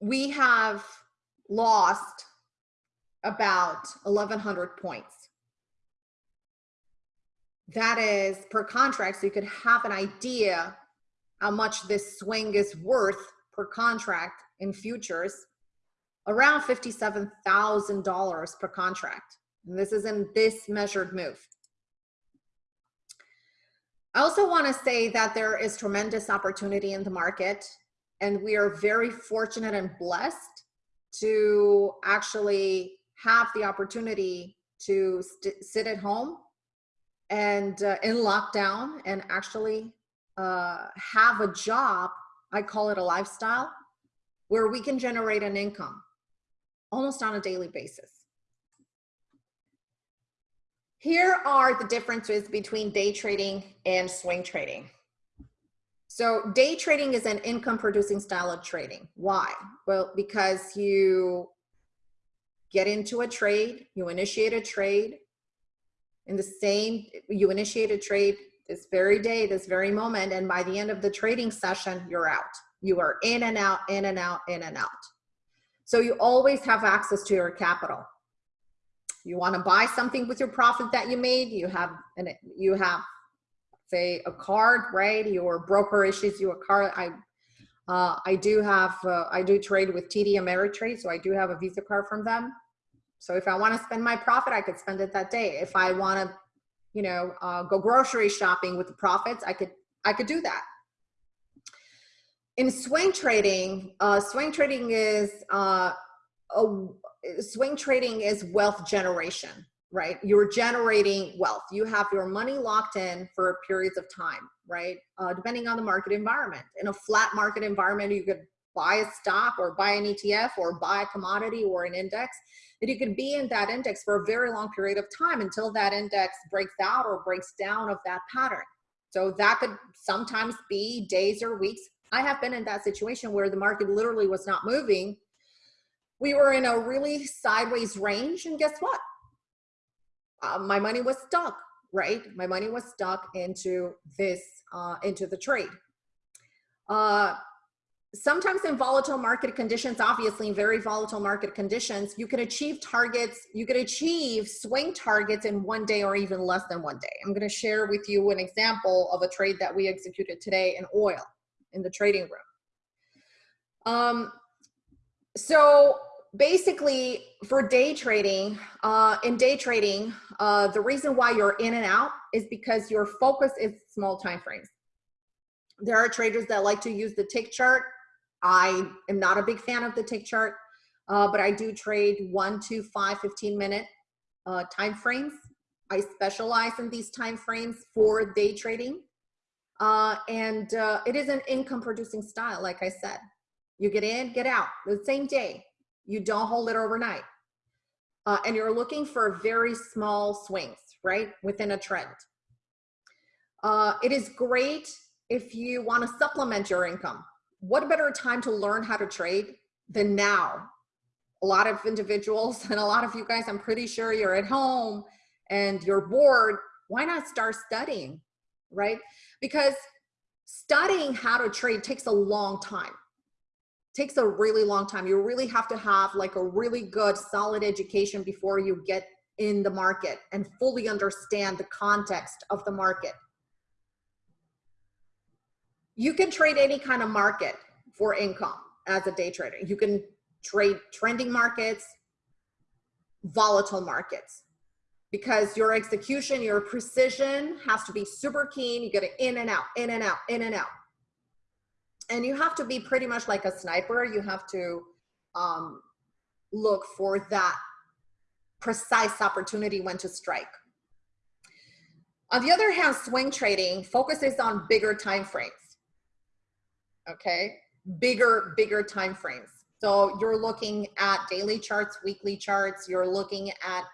we have lost about 1100 points. That is per contract, so you could have an idea how much this swing is worth per contract in futures, around $57,000 per contract. And this is in this measured move. I also want to say that there is tremendous opportunity in the market and we are very fortunate and blessed to actually have the opportunity to sit at home and uh, in lockdown and actually uh, have a job, I call it a lifestyle, where we can generate an income almost on a daily basis. Here are the differences between day trading and swing trading. So day trading is an income producing style of trading. Why? Well, because you get into a trade, you initiate a trade in the same, you initiate a trade this very day, this very moment, and by the end of the trading session, you're out. You are in and out, in and out, in and out. So you always have access to your capital you want to buy something with your profit that you made you have and you have say a card right your broker issues you a card i uh, i do have uh, i do trade with td ameritrade so i do have a visa card from them. So if i want to spend my profit i could spend it that day. If i want to you know uh, go grocery shopping with the profits i could i could do that. In swing trading uh, swing trading is uh, a, swing trading is wealth generation, right? You're generating wealth. You have your money locked in for periods of time, right? Uh, depending on the market environment. In a flat market environment, you could buy a stock or buy an ETF or buy a commodity or an index. And you could be in that index for a very long period of time until that index breaks out or breaks down of that pattern. So that could sometimes be days or weeks. I have been in that situation where the market literally was not moving we were in a really sideways range and guess what? Uh, my money was stuck, right? My money was stuck into this, uh, into the trade. Uh, sometimes in volatile market conditions, obviously in very volatile market conditions, you can achieve targets, you can achieve swing targets in one day or even less than one day. I'm gonna share with you an example of a trade that we executed today in oil in the trading room. Um, so basically for day trading, uh, in day trading, uh, the reason why you're in and out is because your focus is small time frames. There are traders that like to use the tick chart. I am not a big fan of the tick chart, uh, but I do trade one to five, 15 minute uh, time frames. I specialize in these time frames for day trading. Uh, and uh, it is an income producing style, like I said. You get in, get out the same day you don't hold it overnight. Uh, and you're looking for very small swings, right, within a trend. Uh, it is great if you want to supplement your income. What better time to learn how to trade than now? A lot of individuals and a lot of you guys, I'm pretty sure you're at home and you're bored. Why not start studying, right? Because studying how to trade takes a long time takes a really long time. You really have to have like a really good solid education before you get in the market and fully understand the context of the market. You can trade any kind of market for income as a day trader. You can trade trending markets, volatile markets, because your execution, your precision has to be super keen. You get it in and out, in and out, in and out and you have to be pretty much like a sniper. You have to um, look for that precise opportunity when to strike. On the other hand, swing trading focuses on bigger time frames. Okay, bigger, bigger time frames. So you're looking at daily charts, weekly charts, you're looking at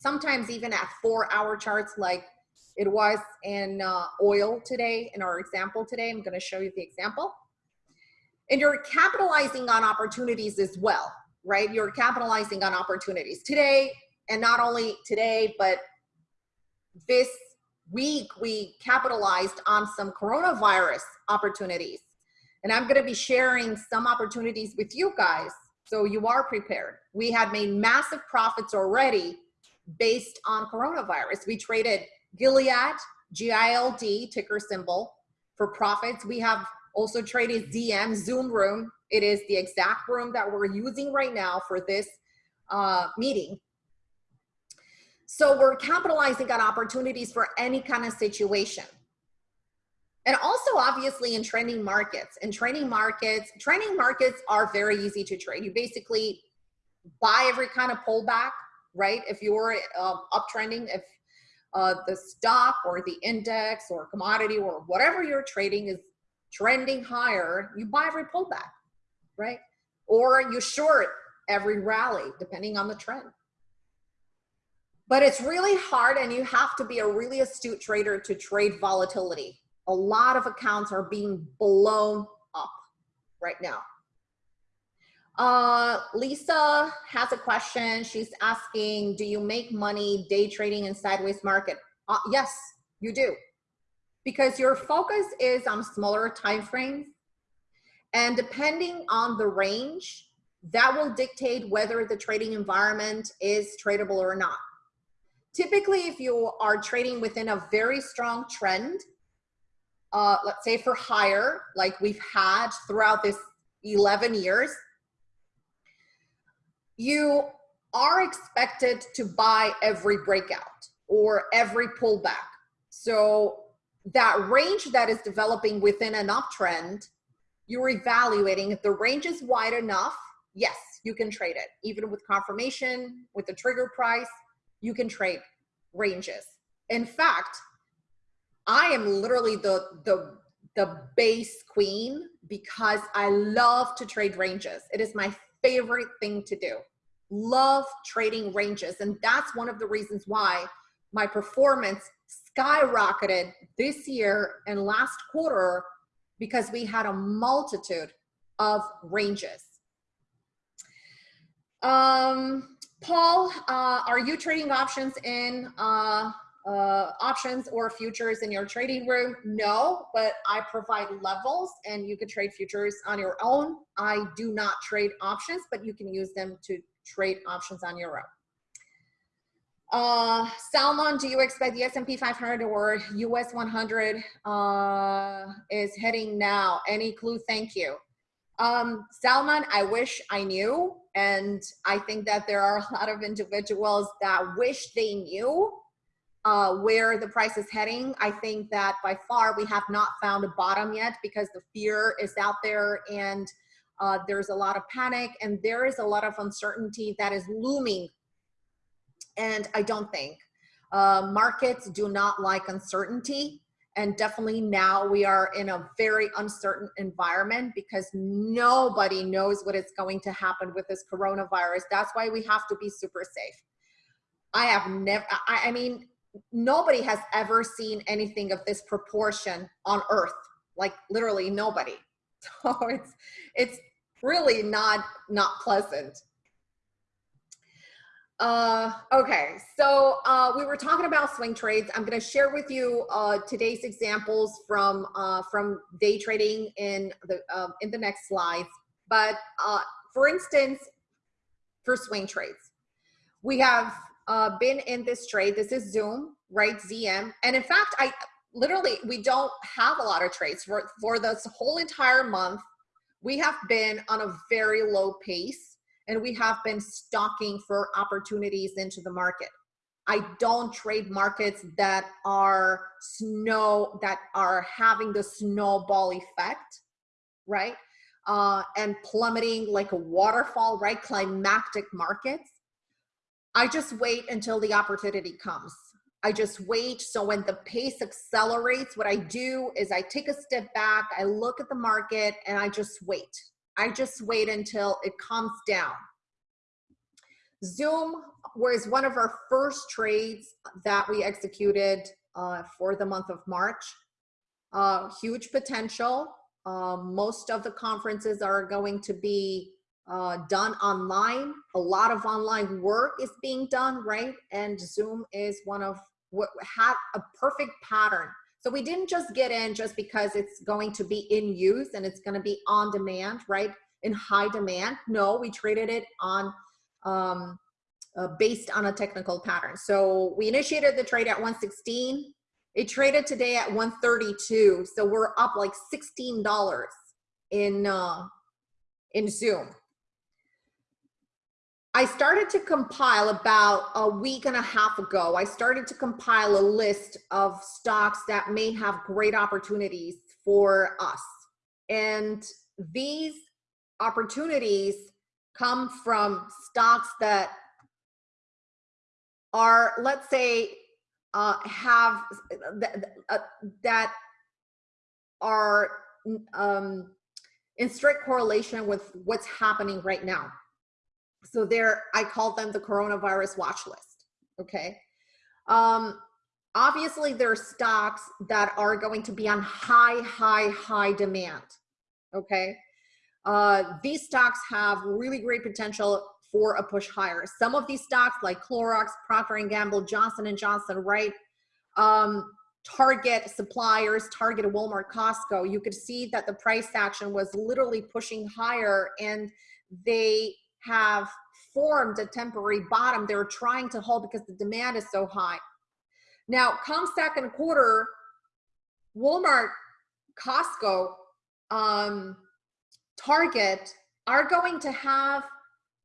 sometimes even at four hour charts like it was in uh, oil today, in our example today. I'm gonna show you the example and you're capitalizing on opportunities as well, right? You're capitalizing on opportunities today, and not only today, but this week we capitalized on some coronavirus opportunities. And I'm going to be sharing some opportunities with you guys so you are prepared. We had made massive profits already based on coronavirus. We traded Gilead, GILD, ticker symbol, for profits. We have also traded ZM Zoom Room. It is the exact room that we're using right now for this uh, meeting. So we're capitalizing on opportunities for any kind of situation. And also obviously in trending markets. In trending markets, trending markets are very easy to trade. You basically buy every kind of pullback, right? If you're uh, uptrending, if uh, the stock or the index or commodity or whatever you're trading is trending higher, you buy every pullback, right? Or you short every rally, depending on the trend. But it's really hard and you have to be a really astute trader to trade volatility a lot of accounts are being blown up right now. Uh, Lisa has a question. She's asking, do you make money day trading in sideways market? Uh, yes, you do. Because your focus is on smaller time frames. And depending on the range, that will dictate whether the trading environment is tradable or not. Typically, if you are trading within a very strong trend, uh, let's say for higher, like we've had throughout this 11 years, you are expected to buy every breakout or every pullback. So that range that is developing within an uptrend, you're evaluating if the range is wide enough, yes, you can trade it. Even with confirmation, with the trigger price, you can trade ranges. In fact, I am literally the the the base queen because I love to trade ranges. It is my favorite thing to do. Love trading ranges. And that's one of the reasons why my performance skyrocketed this year and last quarter because we had a multitude of ranges. Um, Paul, uh, are you trading options in uh, uh, options or futures in your trading room? No, but I provide levels and you can trade futures on your own. I do not trade options, but you can use them to trade options on your own. Uh, Salman, do you expect the S&P 500 or US 100 uh, is heading now? Any clue? Thank you. Um, Salman, I wish I knew. And I think that there are a lot of individuals that wish they knew uh, where the price is heading. I think that by far we have not found a bottom yet because the fear is out there and uh, there's a lot of panic and there is a lot of uncertainty that is looming. And I don't think uh, markets do not like uncertainty. And definitely now we are in a very uncertain environment because nobody knows what is going to happen with this coronavirus. That's why we have to be super safe. I have never, I, I mean, nobody has ever seen anything of this proportion on earth like literally nobody so it's it's really not not pleasant uh okay so uh we were talking about swing trades i'm going to share with you uh today's examples from uh from day trading in the uh, in the next slides but uh for instance for swing trades we have uh, been in this trade. This is Zoom, right? ZM. And in fact, I literally, we don't have a lot of trades for, for this whole entire month. We have been on a very low pace and we have been stalking for opportunities into the market. I don't trade markets that are snow, that are having the snowball effect, right? Uh, and plummeting like a waterfall, right? Climactic markets. I just wait until the opportunity comes. I just wait. So when the pace accelerates, what I do is I take a step back, I look at the market, and I just wait. I just wait until it calms down. Zoom was one of our first trades that we executed uh, for the month of March. Uh, huge potential. Uh, most of the conferences are going to be uh, done online. A lot of online work is being done, right? And Zoom is one of what had a perfect pattern So we didn't just get in just because it's going to be in use and it's going to be on demand, right? In high demand. No, we traded it on um, uh, based on a technical pattern. So we initiated the trade at 116. It traded today at 132. So we're up like $16 in, uh, in Zoom. I started to compile about a week and a half ago. I started to compile a list of stocks that may have great opportunities for us. And these opportunities come from stocks that are, let's say, uh, have uh, that are um, in strict correlation with what's happening right now. So there, I call them the coronavirus watch list. Okay. Um, obviously, there are stocks that are going to be on high, high, high demand. Okay. Uh, these stocks have really great potential for a push higher. Some of these stocks like Clorox, Procter & Gamble, Johnson & Johnson, right? Um, Target suppliers, Target, Walmart, Costco, you could see that the price action was literally pushing higher and they have formed a temporary bottom they're trying to hold because the demand is so high. Now, come second quarter, Walmart, Costco, um, Target are going to have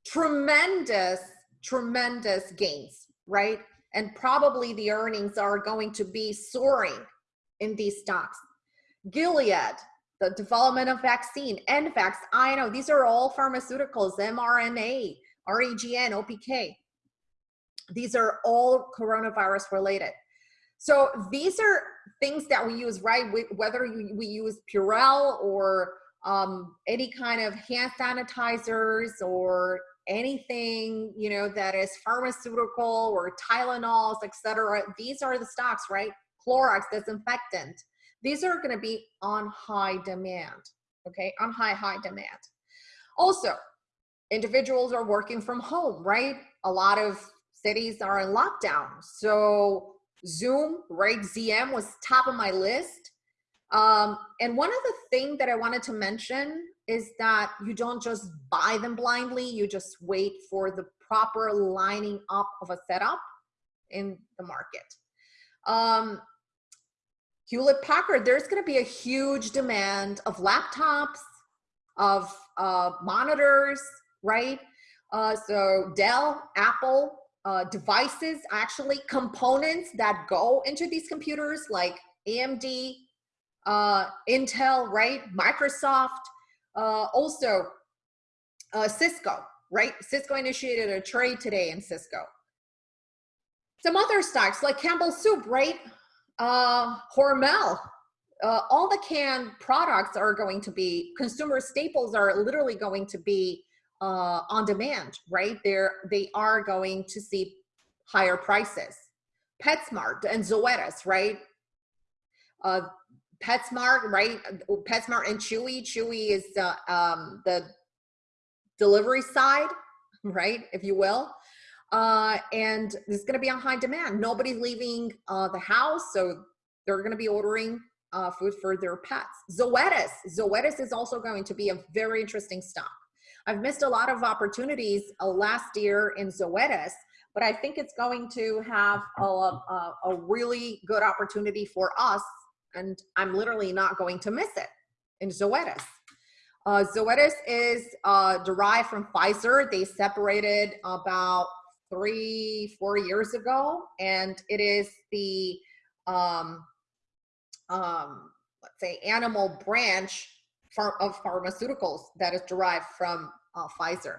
tremendous, tremendous gains, right? And probably the earnings are going to be soaring in these stocks. Gilead, the development of vaccine, NVAX, I know these are all pharmaceuticals, mRNA, REGN, OPK. These are all coronavirus related. So these are things that we use, right? Whether we use Purell or um, any kind of hand sanitizers or anything, you know, that is pharmaceutical or Tylenols, etc. These are the stocks, right? Clorox, disinfectant. These are going to be on high demand, okay? On high, high demand. Also, individuals are working from home, right? A lot of cities are in lockdown. So Zoom, right? ZM was top of my list. Um, and one of the things that I wanted to mention is that you don't just buy them blindly, you just wait for the proper lining up of a setup in the market. Um, Hewlett Packard, there's going to be a huge demand of laptops, of uh, monitors, right? Uh, so Dell, Apple, uh, devices, actually components that go into these computers like AMD, uh, Intel, right? Microsoft, uh, also uh, Cisco, right? Cisco initiated a trade today in Cisco. Some other stocks like Campbell Soup, right? Uh, Hormel, uh, all the canned products are going to be, consumer staples are literally going to be uh, on demand, right? They're, they are going to see higher prices. PetSmart and Zoetis, right? Uh, PetSmart, right? PetSmart and Chewy. Chewy is uh, um, the delivery side, right, if you will uh, and it's going to be on high demand. Nobody's leaving uh, the house, so they're going to be ordering uh, food for their pets. Zoetis, Zoetis is also going to be a very interesting stock. I've missed a lot of opportunities uh, last year in Zoetis, but I think it's going to have a, a, a really good opportunity for us, and I'm literally not going to miss it in Zoetis. Uh, Zoetis is uh, derived from Pfizer. They separated about three, four years ago, and it is the, um, um, let's say, animal branch of pharmaceuticals that is derived from uh, Pfizer.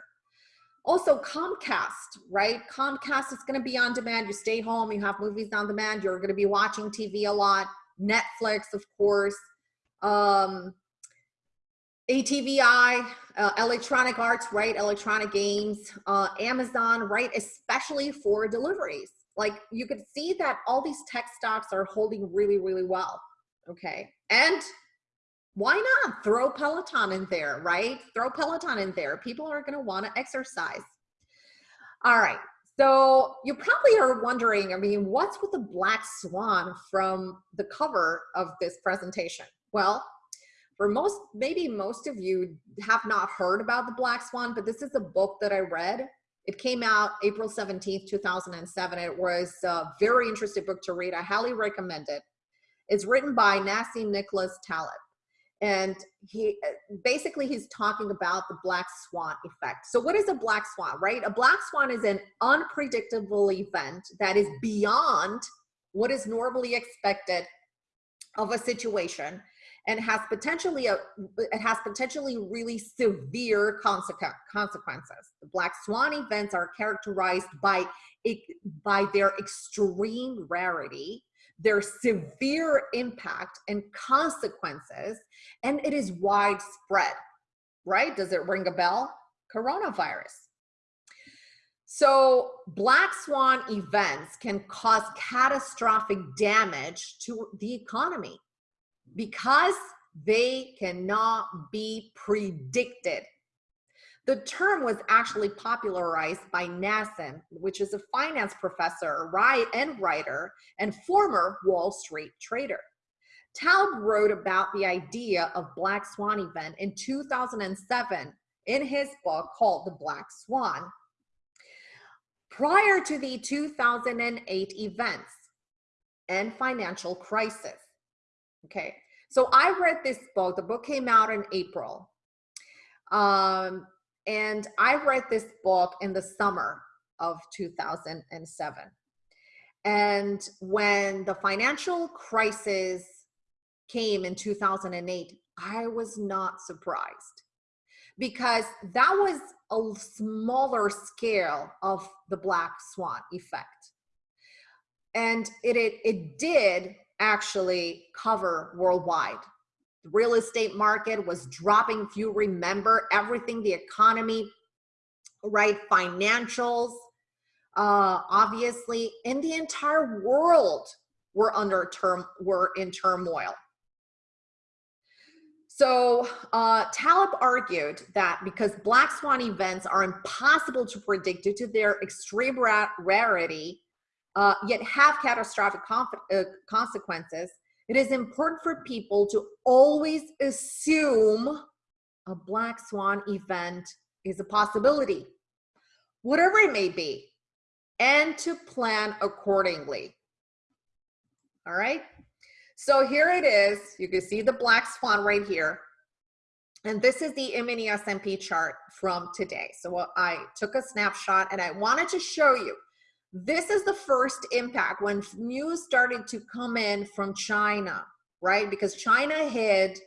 Also Comcast, right? Comcast is going to be on demand. You stay home, you have movies on demand. You're going to be watching TV a lot. Netflix, of course. Um, ATVI, uh, electronic arts, right? Electronic games, uh, Amazon, right? Especially for deliveries. Like you could see that all these tech stocks are holding really, really well. Okay. And why not throw Peloton in there, right? Throw Peloton in there. People are going to want to exercise. All right. So you probably are wondering, I mean, what's with the black swan from the cover of this presentation? Well, for most, maybe most of you have not heard about the black swan, but this is a book that I read. It came out April 17th, 2007. It was a very interesting book to read. I highly recommend it. It's written by Nassim Nicholas Taleb and he basically he's talking about the black swan effect so what is a black swan right a black swan is an unpredictable event that is beyond what is normally expected of a situation and has potentially a it has potentially really severe consequences the black swan events are characterized by by their extreme rarity their severe impact and consequences, and it is widespread, right? Does it ring a bell? Coronavirus. So black swan events can cause catastrophic damage to the economy because they cannot be predicted. The term was actually popularized by Nassim, which is a finance professor and writer and former Wall Street trader. Taleb wrote about the idea of Black Swan event in 2007 in his book called The Black Swan. Prior to the 2008 events and financial crisis. Okay, so I read this book. The book came out in April. Um, and I read this book in the summer of 2007. And when the financial crisis came in 2008, I was not surprised because that was a smaller scale of the black swan effect. And it, it, it did actually cover worldwide the real estate market was dropping. If you remember everything, the economy, right? Financials, uh, obviously, in the entire world were under term were in turmoil. So uh, Taleb argued that because black swan events are impossible to predict due to their extreme ra rarity, uh, yet have catastrophic uh, consequences, it is important for people to always assume a black swan event is a possibility, whatever it may be, and to plan accordingly. All right. So here it is. You can see the black swan right here. And this is the S&P chart from today. So I took a snapshot and I wanted to show you this is the first impact when news started to come in from China, right? Because China hid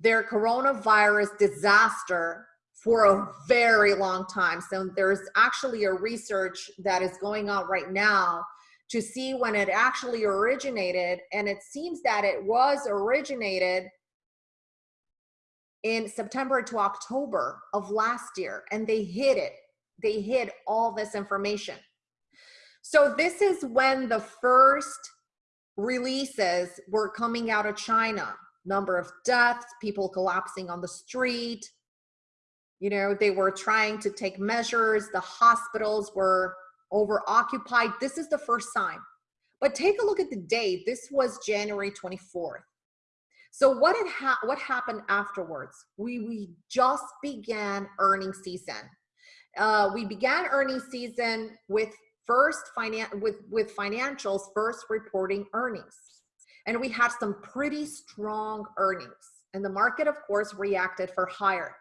their coronavirus disaster for a very long time. So there's actually a research that is going on right now to see when it actually originated. And it seems that it was originated in September to October of last year and they hid it. They hid all this information. So this is when the first releases were coming out of China. Number of deaths, people collapsing on the street. You know, they were trying to take measures. The hospitals were over occupied. This is the first sign. But take a look at the date. This was January 24th. So what had ha what happened afterwards? We we just began earning season. Uh, we began earning season with first finan with, with financials first reporting earnings. And we had some pretty strong earnings. And the market, of course, reacted for higher.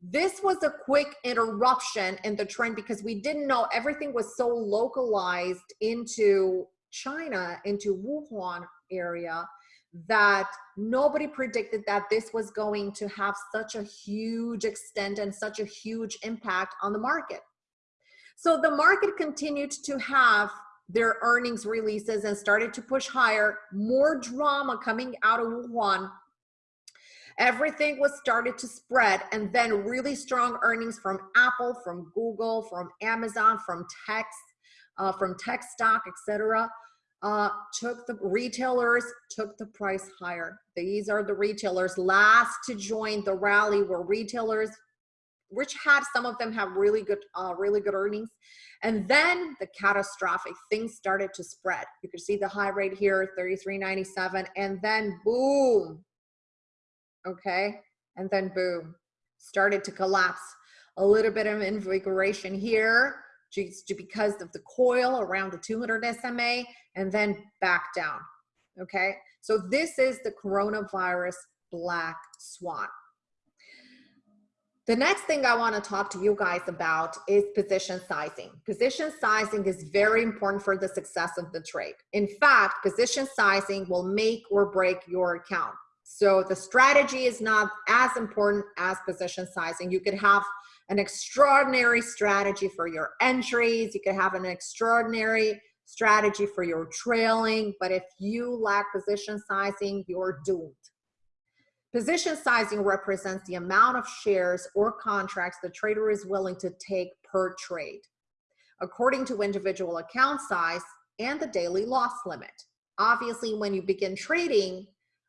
This was a quick interruption in the trend because we didn't know everything was so localized into China, into Wuhan area, that nobody predicted that this was going to have such a huge extent and such a huge impact on the market. So the market continued to have their earnings releases and started to push higher, more drama coming out of Wuhan. Everything was started to spread and then really strong earnings from Apple, from Google, from Amazon, from Tex, uh, from tech stock, etc. Uh, took the retailers took the price higher. These are the retailers last to join the rally were retailers which had some of them have really good, uh, really good earnings. And then the catastrophic things started to spread. You can see the high rate here, 33.97, and then boom. Okay, and then boom, started to collapse. A little bit of invigoration here just because of the coil around the 200 SMA, and then back down. Okay, so this is the coronavirus black swan. The next thing I want to talk to you guys about is position sizing. Position sizing is very important for the success of the trade. In fact, position sizing will make or break your account. So the strategy is not as important as position sizing. You could have an extraordinary strategy for your entries. You could have an extraordinary strategy for your trailing, but if you lack position sizing, you're doomed. Position sizing represents the amount of shares or contracts the trader is willing to take per trade, according to individual account size and the daily loss limit. Obviously, when you begin trading,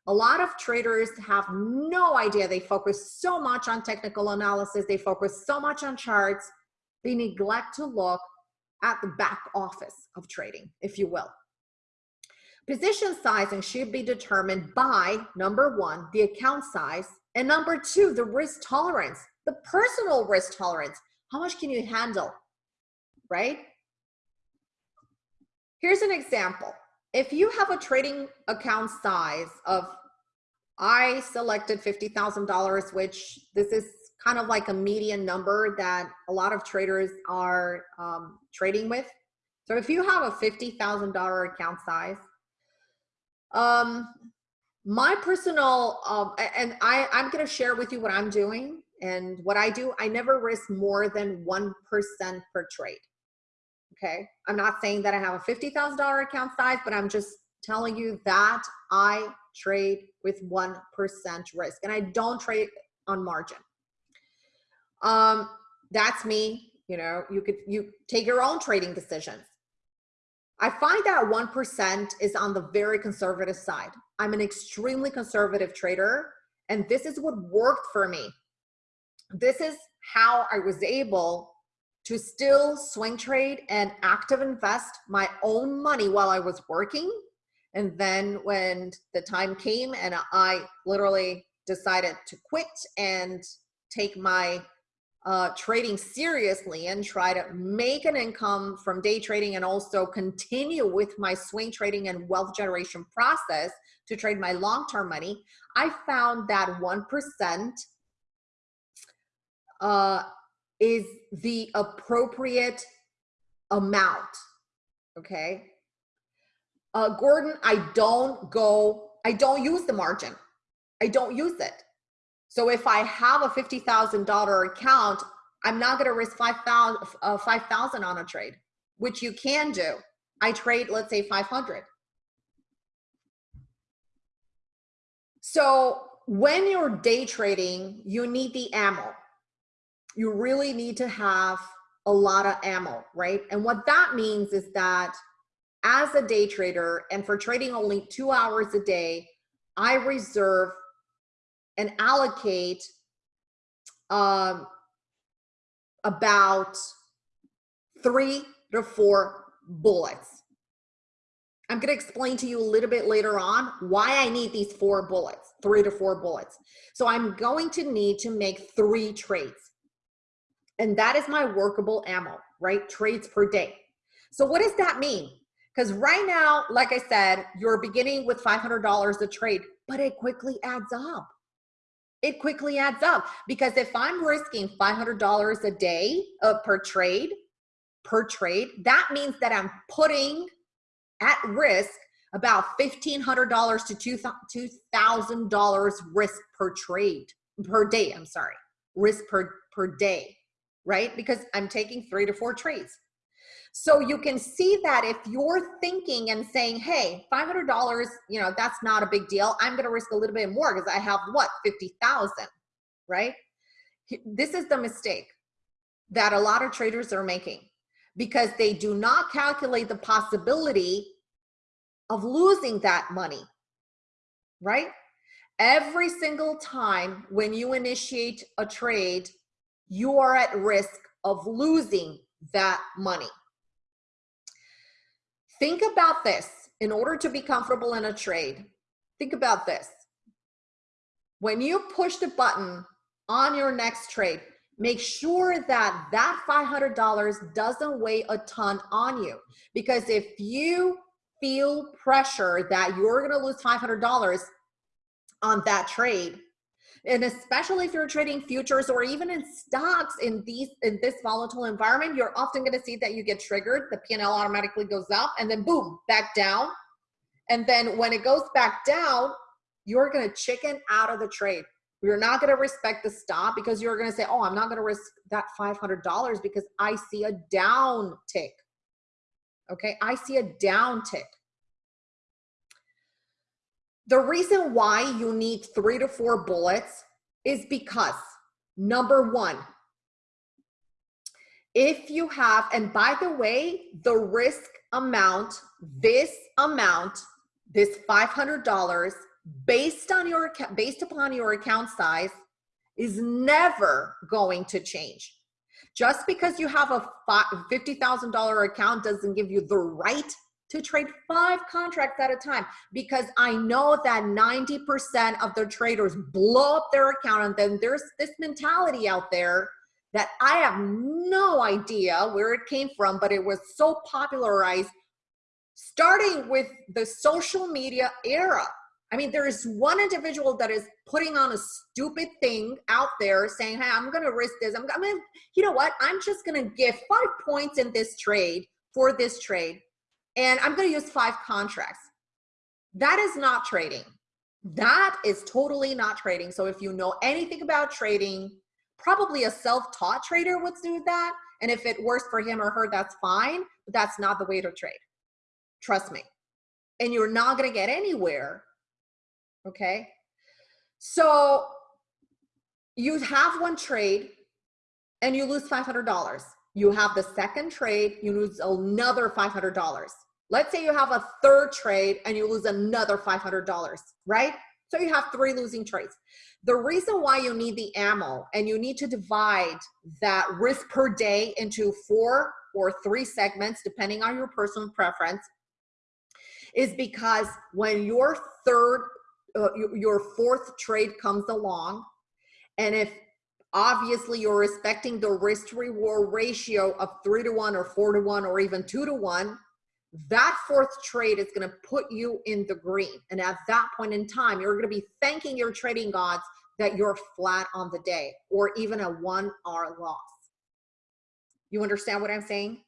a lot of traders have no idea. They focus so much on technical analysis, they focus so much on charts, they neglect to look at the back office of trading, if you will. Position sizing should be determined by number one, the account size, and number two, the risk tolerance, the personal risk tolerance. How much can you handle, right? Here's an example. If you have a trading account size of, I selected $50,000, which this is kind of like a median number that a lot of traders are um, trading with. So if you have a $50,000 account size, um, my personal, um, and I, I'm going to share with you what I'm doing and what I do. I never risk more than 1% per trade. Okay. I'm not saying that I have a $50,000 account size, but I'm just telling you that I trade with 1% risk and I don't trade on margin. Um, that's me. You know, you could, you take your own trading decisions. I find that 1% is on the very conservative side. I'm an extremely conservative trader, and this is what worked for me. This is how I was able to still swing trade and active invest my own money while I was working. And then when the time came and I literally decided to quit and take my uh, trading seriously and try to make an income from day trading and also continue with my swing trading and wealth generation process to trade my long-term money, I found that 1% uh, is the appropriate amount, okay? Uh, Gordon, I don't go, I don't use the margin. I don't use it. So if I have a $50,000 account, I'm not going to risk 5,000 uh, 5, on a trade, which you can do. I trade, let's say 500. So when you're day trading, you need the ammo. You really need to have a lot of ammo, right? And what that means is that as a day trader and for trading only two hours a day, I reserve and allocate um, about three to four bullets. I'm going to explain to you a little bit later on why I need these four bullets, three to four bullets. So I'm going to need to make three trades. And that is my workable ammo, right? Trades per day. So what does that mean? Because right now, like I said, you're beginning with $500 a trade, but it quickly adds up it quickly adds up because if I'm risking $500 a day uh, per trade, per trade, that means that I'm putting at risk about $1,500 to $2,000 risk per trade, per day, I'm sorry, risk per, per day, right? Because I'm taking three to four trades. So you can see that if you're thinking and saying, hey, $500, you know, that's not a big deal. I'm going to risk a little bit more because I have what, 50,000, right? This is the mistake that a lot of traders are making because they do not calculate the possibility of losing that money, right? Every single time when you initiate a trade, you are at risk of losing that money. Think about this. In order to be comfortable in a trade, think about this. When you push the button on your next trade, make sure that that $500 doesn't weigh a ton on you. Because if you feel pressure that you're gonna lose $500 on that trade, and especially if you're trading futures or even in stocks in these in this volatile environment, you're often going to see that you get triggered. The P&L automatically goes up and then boom, back down. And then when it goes back down, you're going to chicken out of the trade. You're not going to respect the stop because you're going to say, oh, I'm not going to risk that $500 because I see a down tick. Okay, I see a down tick. The reason why you need three to four bullets is because number one, if you have, and by the way, the risk amount, this amount, this $500 based on your, based upon your account size is never going to change. Just because you have a $50,000 account doesn't give you the right to trade five contracts at a time because I know that 90% of the traders blow up their account and then there's this mentality out there that I have no idea where it came from, but it was so popularized starting with the social media era. I mean, there is one individual that is putting on a stupid thing out there saying, hey, I'm going to risk this. I'm, I mean, you know what? I'm just going to give five points in this trade for this trade and I'm going to use five contracts. That is not trading. That is totally not trading. So if you know anything about trading, probably a self-taught trader would do that. And if it works for him or her, that's fine. But that's not the way to trade. Trust me. And you're not going to get anywhere. Okay. So you have one trade and you lose $500. You have the second trade, you lose another $500. Let's say you have a third trade and you lose another $500, right? So you have three losing trades. The reason why you need the ammo and you need to divide that risk per day into four or three segments, depending on your personal preference, is because when your third, uh, your fourth trade comes along, and if obviously you're respecting the risk reward ratio of three to one or four to one or even two to one, that fourth trade is going to put you in the green. And at that point in time, you're going to be thanking your trading gods that you're flat on the day or even a one R loss. You understand what I'm saying?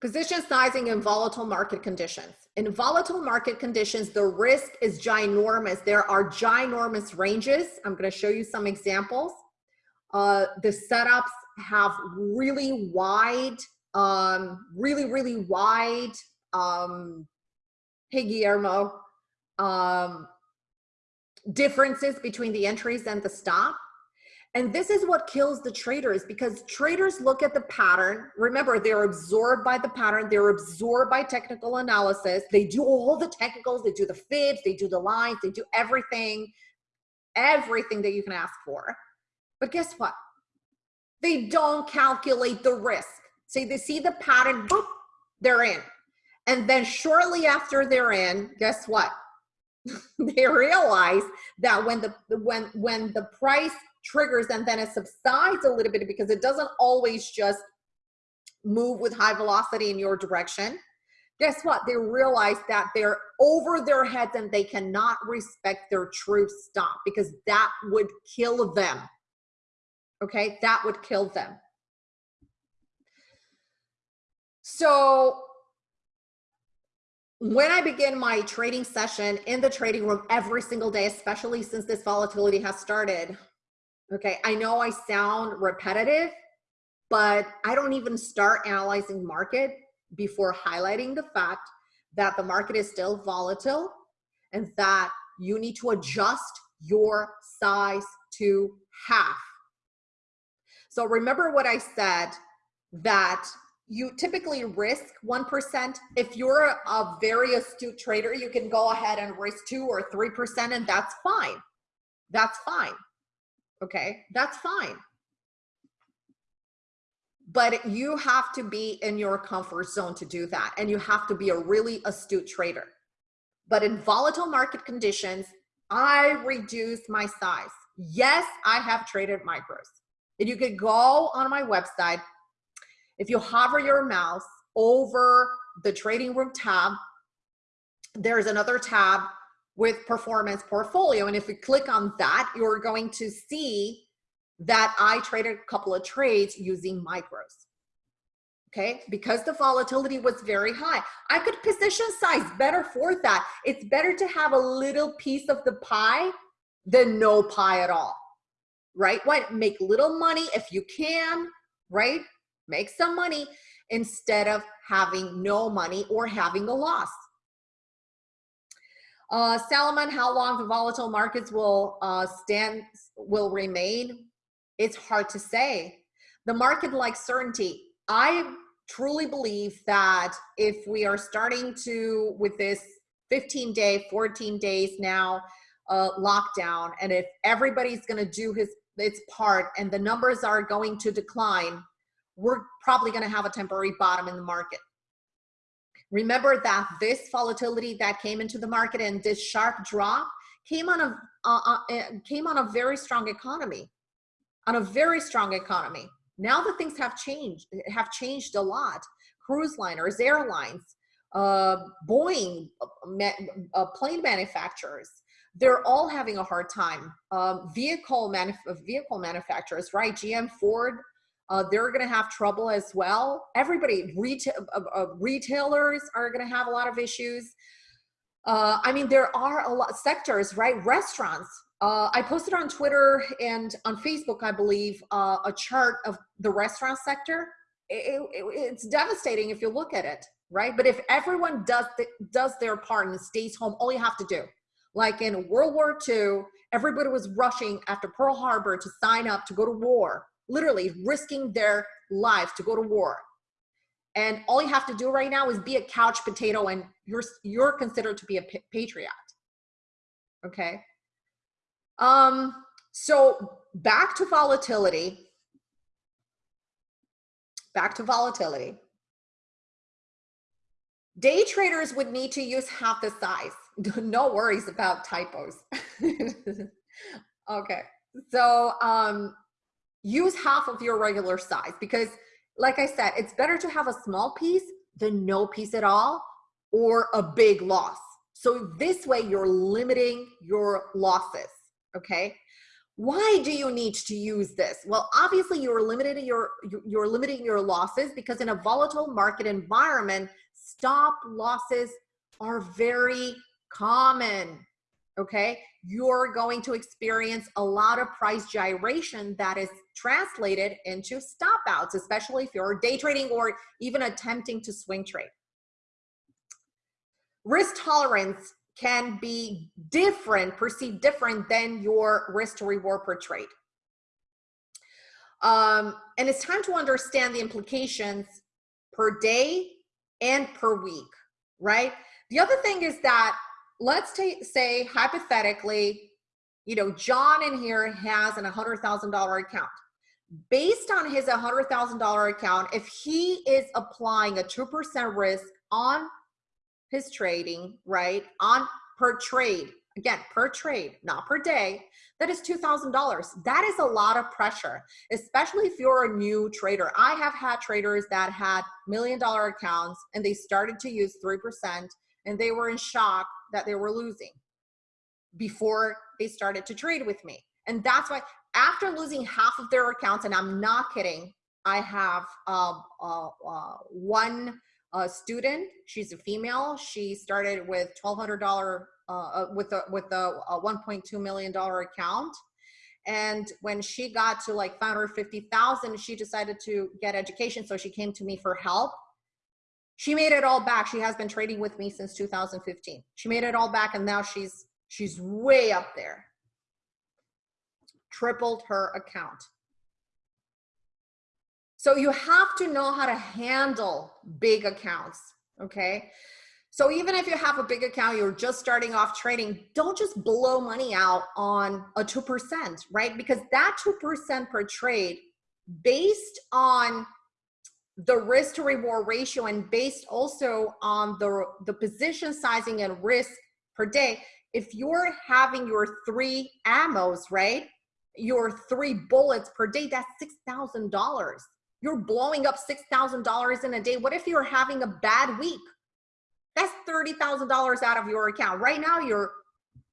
Position sizing in volatile market conditions. In volatile market conditions, the risk is ginormous. There are ginormous ranges. I'm going to show you some examples. Uh, the setups have really wide um, really, really wide, um, hey Guillermo, um, differences between the entries and the stop. And this is what kills the traders because traders look at the pattern. Remember, they're absorbed by the pattern. They're absorbed by technical analysis. They do all the technicals. They do the fibs. They do the lines. They do everything, everything that you can ask for. But guess what? They don't calculate the risk. See, they see the pattern, boop, they're in. And then shortly after they're in, guess what? they realize that when the when when the price triggers and then it subsides a little bit because it doesn't always just move with high velocity in your direction guess what they realize that they're over their heads and they cannot respect their true stop because that would kill them okay that would kill them so when I begin my trading session in the trading room every single day, especially since this volatility has started, okay, I know I sound repetitive, but I don't even start analyzing market before highlighting the fact that the market is still volatile and that you need to adjust your size to half. So remember what I said that you typically risk 1%. If you're a very astute trader, you can go ahead and risk two or 3% and that's fine. That's fine, Okay, that's fine. But you have to be in your comfort zone to do that. And you have to be a really astute trader. But in volatile market conditions, I reduce my size. Yes, I have traded micros. And you could go on my website. If you hover your mouse over the trading room tab, there's another tab with performance portfolio. And if you click on that, you're going to see that I traded a couple of trades using micros. Okay, because the volatility was very high. I could position size better for that. It's better to have a little piece of the pie than no pie at all, right? Why make little money if you can, right? Make some money instead of having no money or having a loss. Uh, Salman, how long the volatile markets will uh, stand, will remain? It's hard to say. The market likes certainty. I truly believe that if we are starting to, with this 15 day, 14 days now, uh, lockdown, and if everybody's gonna do his its part and the numbers are going to decline, we're probably gonna have a temporary bottom in the market. Remember that this volatility that came into the market and this sharp drop came on a uh, uh, eh, came on a very strong economy, on a very strong economy. Now that things have changed, have changed a lot. Cruise liners, airlines, uh, Boeing, uh plane manufacturers, they're all having a hard time. Um, vehicle, manuf vehicle manufacturers, right? GM, Ford, uh, they're going to have trouble as well. Everybody, retail, uh, uh, retailers are going to have a lot of issues. Uh, I mean, there are a lot sectors, right? Restaurants. Uh, I posted on Twitter and on Facebook, I believe, uh, a chart of the restaurant sector. It, it, it's devastating if you look at it, right? But if everyone does does their part and stays home, all you have to do, like in World War II, everybody was rushing after Pearl Harbor to sign up to go to war literally risking their lives to go to war. And all you have to do right now is be a couch potato and you're, you're considered to be a patriot. Okay. Um, so back to volatility. Back to volatility. Day traders would need to use half the size. no worries about typos. okay. So um, use half of your regular size because like I said, it's better to have a small piece than no piece at all or a big loss. So this way you're limiting your losses, okay? Why do you need to use this? Well, obviously you're limiting your, you're limiting your losses because in a volatile market environment, stop losses are very common okay? You're going to experience a lot of price gyration that is translated into stop outs, especially if you're day trading or even attempting to swing trade. Risk tolerance can be different, perceived different than your risk to reward per trade. Um, and it's time to understand the implications per day and per week, right? The other thing is that let's say hypothetically, you know, John in here has an $100,000 account. Based on his $100,000 account, if he is applying a 2% risk on his trading, right, on per trade, again, per trade, not per day, that is $2,000. That is a lot of pressure, especially if you're a new trader. I have had traders that had million dollar accounts and they started to use 3% and they were in shock that they were losing before they started to trade with me. And that's why after losing half of their accounts, and I'm not kidding, I have uh, uh, uh, one uh, student. She's a female. She started with $1,200 uh, uh, with a with a, a 1.2 million dollar account. And when she got to like 550,000, she decided to get education. So she came to me for help she made it all back. She has been trading with me since 2015. She made it all back and now she's she's way up there. Tripled her account. So you have to know how to handle big accounts, okay? So even if you have a big account, you're just starting off trading, don't just blow money out on a 2%, right? Because that 2% per trade based on the risk to reward ratio and based also on the, the position sizing and risk per day, if you're having your three ammos, right? Your three bullets per day, that's $6,000. You're blowing up $6,000 in a day. What if you're having a bad week? That's $30,000 out of your account. Right now, you're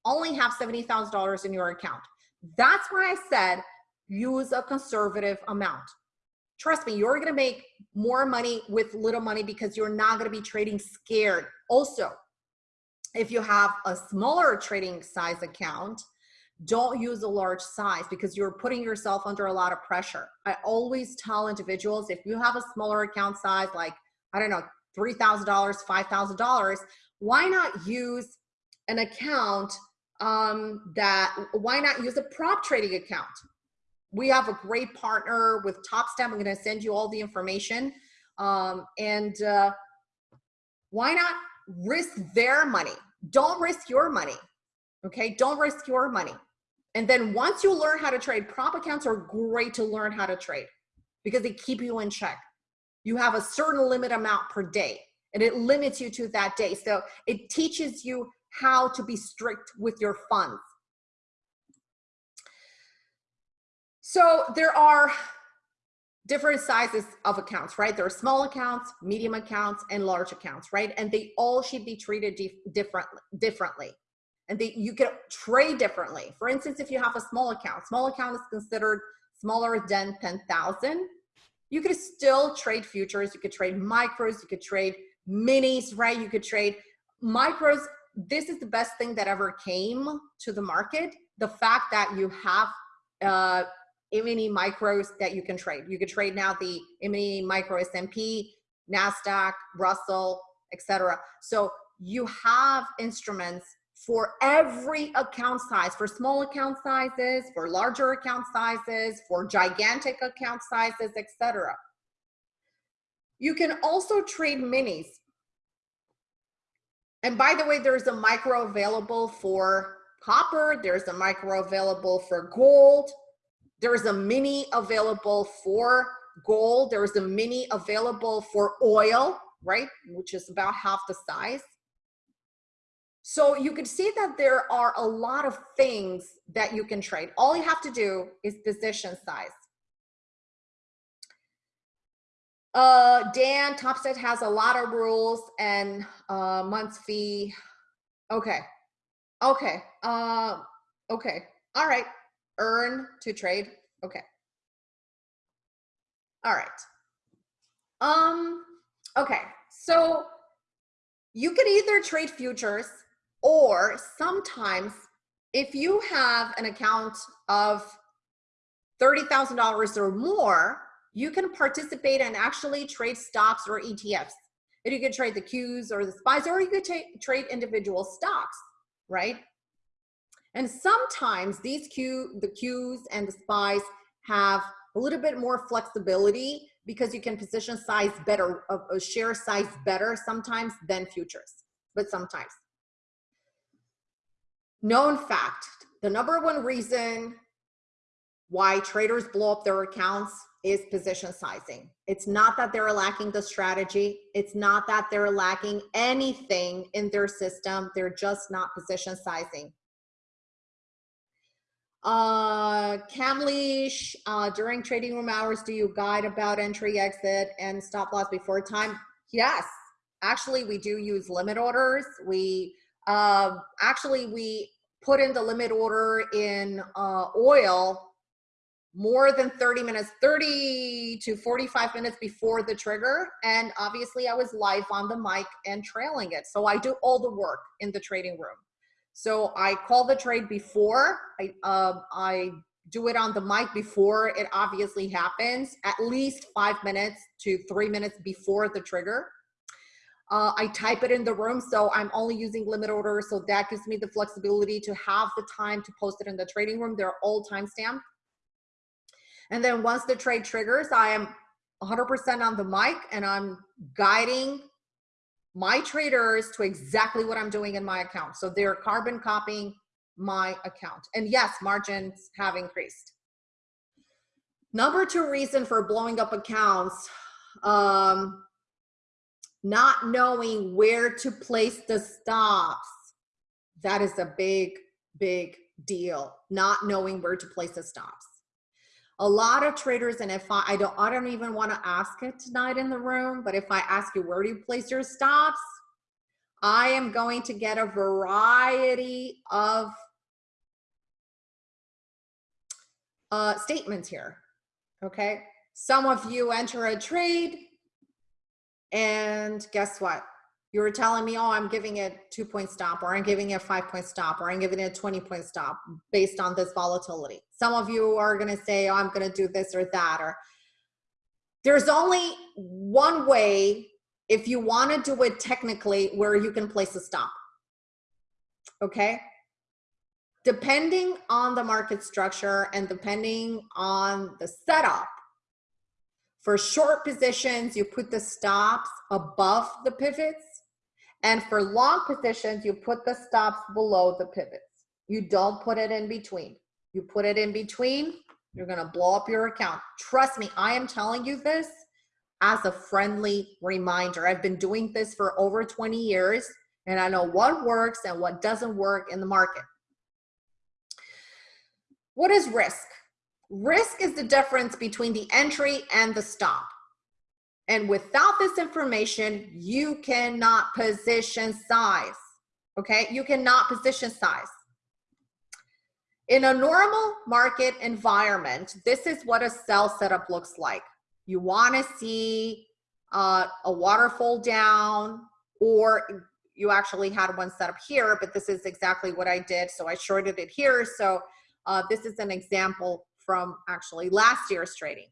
only have $70,000 in your account. That's why I said use a conservative amount. Trust me, you're gonna make more money with little money because you're not gonna be trading scared. Also, if you have a smaller trading size account, don't use a large size because you're putting yourself under a lot of pressure. I always tell individuals if you have a smaller account size, like, I don't know, $3,000, $5,000, why not use an account um, that, why not use a prop trading account? We have a great partner with TopStep. I'm gonna send you all the information. Um, and uh, why not risk their money? Don't risk your money, okay? Don't risk your money. And then once you learn how to trade, prop accounts are great to learn how to trade because they keep you in check you have a certain limit amount per day and it limits you to that day. So it teaches you how to be strict with your funds. So there are different sizes of accounts, right? There are small accounts, medium accounts, and large accounts, right? And they all should be treated different, differently. And they, you can trade differently. For instance, if you have a small account, small account is considered smaller than 10,000 you could still trade futures. You could trade micros. You could trade minis, right? You could trade micros. This is the best thing that ever came to the market. The fact that you have uh, mini micros that you can trade. You could trade now the mini micro S&P, NASDAQ, Russell, etc. So you have instruments for every account size, for small account sizes, for larger account sizes, for gigantic account sizes, etc. You can also trade minis. And by the way, there's a micro available for copper, there's a micro available for gold, there's a mini available for gold, there's a mini available for oil, right, which is about half the size. So you can see that there are a lot of things that you can trade. All you have to do is position size. Uh, Dan Topstep has a lot of rules and uh, months fee. Okay. Okay. Uh, okay. All right. Earn to trade. Okay. All right. Um, okay. So you can either trade futures or sometimes if you have an account of $30,000 or more, you can participate and actually trade stocks or ETFs. And you can trade the Qs or the SPYs, or you could trade individual stocks, right? And sometimes these Q, the Qs and the SPYs have a little bit more flexibility because you can position size better, a, a share size better sometimes than futures, but sometimes known fact, the number one reason why traders blow up their accounts is position sizing. It's not that they're lacking the strategy. It's not that they're lacking anything in their system. They're just not position sizing. Uh, Kamlesh, uh, during trading room hours, do you guide about entry, exit, and stop loss before time? Yes, actually we do use limit orders. We uh, actually, we put in the limit order in uh, oil more than 30 minutes, 30 to 45 minutes before the trigger. And obviously I was live on the mic and trailing it. So I do all the work in the trading room. So I call the trade before, I, uh, I do it on the mic before it obviously happens, at least five minutes to three minutes before the trigger. Uh, I type it in the room, so I'm only using limit orders, so that gives me the flexibility to have the time to post it in the trading room. They're all timestamped. And then once the trade triggers, I am 100% on the mic and I'm guiding my traders to exactly what I'm doing in my account. So they're carbon copying my account. And yes, margins have increased. Number two reason for blowing up accounts, um, not knowing where to place the stops. That is a big, big deal. Not knowing where to place the stops. A lot of traders, and if I, I don't, I don't even want to ask it tonight in the room, but if I ask you where do you place your stops, I am going to get a variety of uh, statements here. Okay. Some of you enter a trade and guess what? You were telling me, oh, I'm giving it two point stop or I'm giving it a five point stop or I'm giving it a 20 point stop based on this volatility. Some of you are going to say, oh, I'm going to do this or that. Or there's only one way if you want to do it technically where you can place a stop. Okay depending on the market structure and depending on the setup, for short positions, you put the stops above the pivots. And for long positions, you put the stops below the pivots. You don't put it in between. You put it in between, you're gonna blow up your account. Trust me, I am telling you this as a friendly reminder. I've been doing this for over 20 years and I know what works and what doesn't work in the market. What is risk? Risk is the difference between the entry and the stop. And without this information, you cannot position size. Okay, you cannot position size. In a normal market environment, this is what a sell setup looks like. You want to see uh, a waterfall down, or you actually had one set up here, but this is exactly what I did. So I shorted it here. So uh, this is an example from actually last year's trading.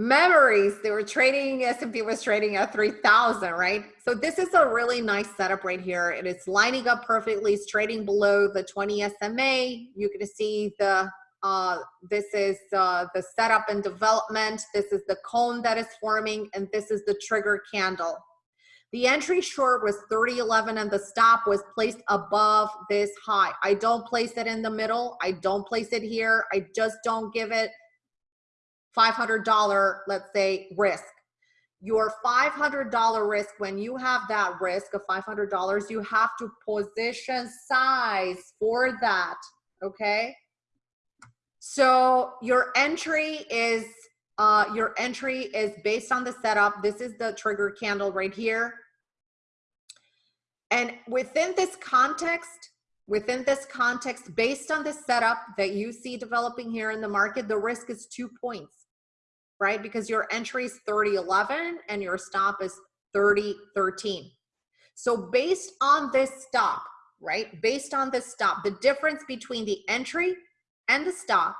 Memories, they were trading, S&P was trading at 3,000, right? So this is a really nice setup right here. And It is lining up perfectly. It's trading below the 20 SMA. You can see the, uh, this is uh, the setup and development. This is the cone that is forming, and this is the trigger candle. The entry short was 3011 and the stop was placed above this high. I don't place it in the middle. I don't place it here. I just don't give it $500, let's say, risk. Your $500 risk, when you have that risk of $500, you have to position size for that, okay? So your entry is uh, your entry is based on the setup. This is the trigger candle right here. And within this context, within this context, based on the setup that you see developing here in the market, the risk is two points, right? Because your entry is 3011 and your stop is 3013. So based on this stop, right? Based on this stop, the difference between the entry and the stop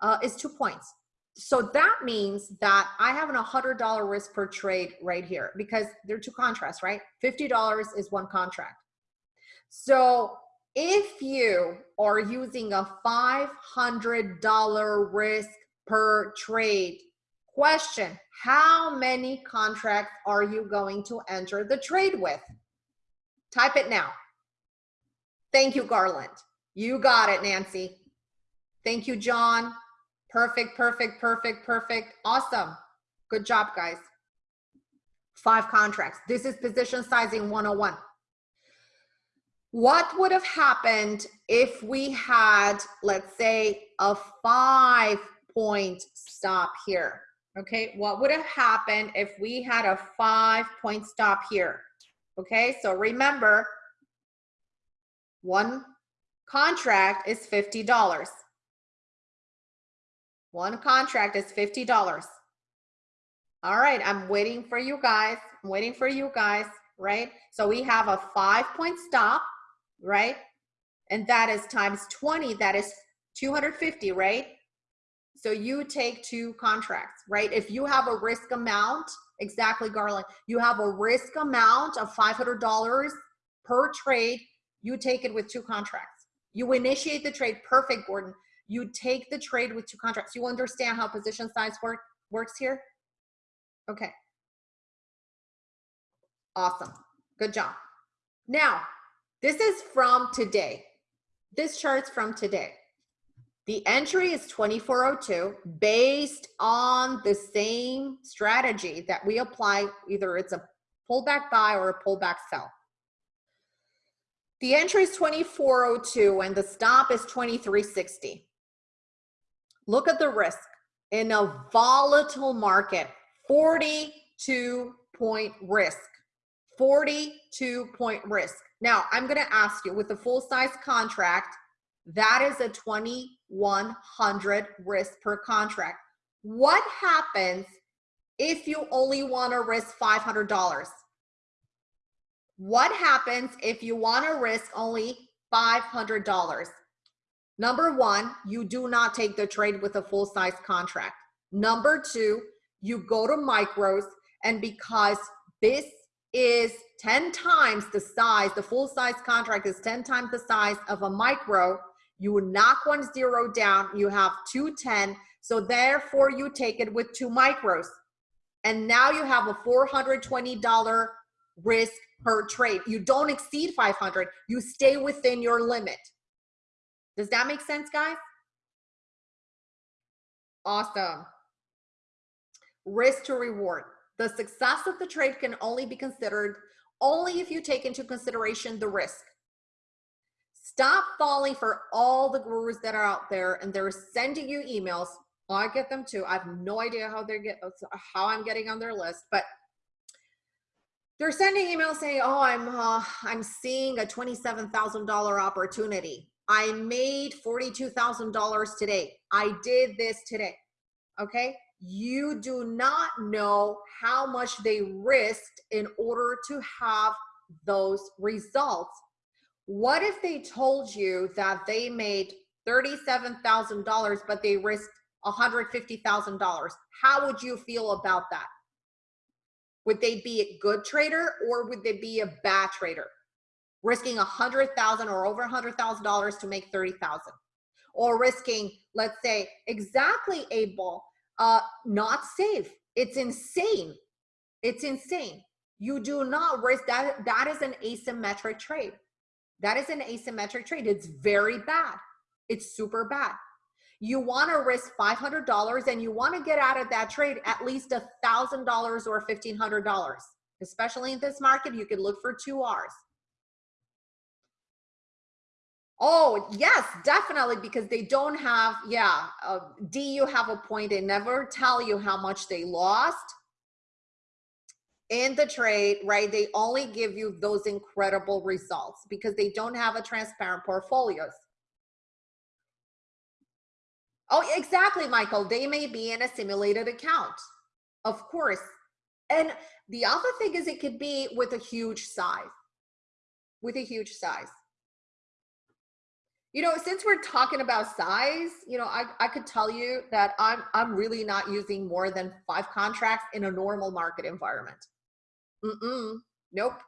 uh, is two points. So that means that I have an $100 risk per trade right here because they're two contracts, right? $50 is one contract. So if you are using a $500 risk per trade, question, how many contracts are you going to enter the trade with? Type it now. Thank you, Garland. You got it, Nancy. Thank you, John. Perfect, perfect, perfect, perfect. Awesome. Good job, guys. Five contracts. This is position sizing 101. What would have happened if we had, let's say, a five point stop here? Okay, what would have happened if we had a five point stop here? Okay, so remember, one contract is $50. One contract is $50. All right, I'm waiting for you guys. I'm waiting for you guys, right? So we have a five point stop, right? And that is times 20, that is 250, right? So you take two contracts, right? If you have a risk amount, exactly, Garland, you have a risk amount of $500 per trade, you take it with two contracts. You initiate the trade, perfect, Gordon you take the trade with two contracts. You understand how position size work works here? Okay. Awesome. Good job. Now, this is from today. This chart's from today. The entry is 2402 based on the same strategy that we apply, either it's a pullback buy or a pullback sell. The entry is 2402 and the stop is 2360. Look at the risk in a volatile market, 42 point risk, 42 point risk. Now I'm gonna ask you with a full size contract, that is a 2100 risk per contract. What happens if you only wanna risk $500? What happens if you want to risk only $500? Number one, you do not take the trade with a full size contract. Number two, you go to micros and because this is 10 times the size, the full size contract is 10 times the size of a micro, you knock one zero down, you have 210, so therefore you take it with two micros. And now you have a $420 risk per trade. You don't exceed 500. You stay within your limit. Does that make sense, guys? Awesome. Risk to reward. The success of the trade can only be considered only if you take into consideration the risk. Stop falling for all the gurus that are out there and they're sending you emails. I get them too. I have no idea how they're get how I'm getting on their list, but they're sending emails saying, "Oh, I'm uh, I'm seeing a twenty-seven thousand dollar opportunity. I made forty-two thousand dollars today. I did this today." Okay, you do not know how much they risked in order to have those results. What if they told you that they made thirty-seven thousand dollars, but they risked one hundred fifty thousand dollars? How would you feel about that? Would they be a good trader or would they be a bad trader? Risking a hundred thousand or over a hundred thousand dollars to make thirty thousand, or risking, let's say, exactly able, uh, not safe. It's insane. It's insane. You do not risk that. That is an asymmetric trade. That is an asymmetric trade. It's very bad. It's super bad you want to risk $500 and you want to get out of that trade at least a $1,000 or $1,500. Especially in this market, you could look for two R's. Oh, yes, definitely, because they don't have, yeah, uh, D, you have a point. They never tell you how much they lost in the trade, right? They only give you those incredible results because they don't have a transparent portfolios. Oh, exactly, Michael. They may be in a simulated account, of course. And the other thing is it could be with a huge size, with a huge size. You know, since we're talking about size, you know, I, I could tell you that I'm, I'm really not using more than five contracts in a normal market environment. Mm-mm, nope,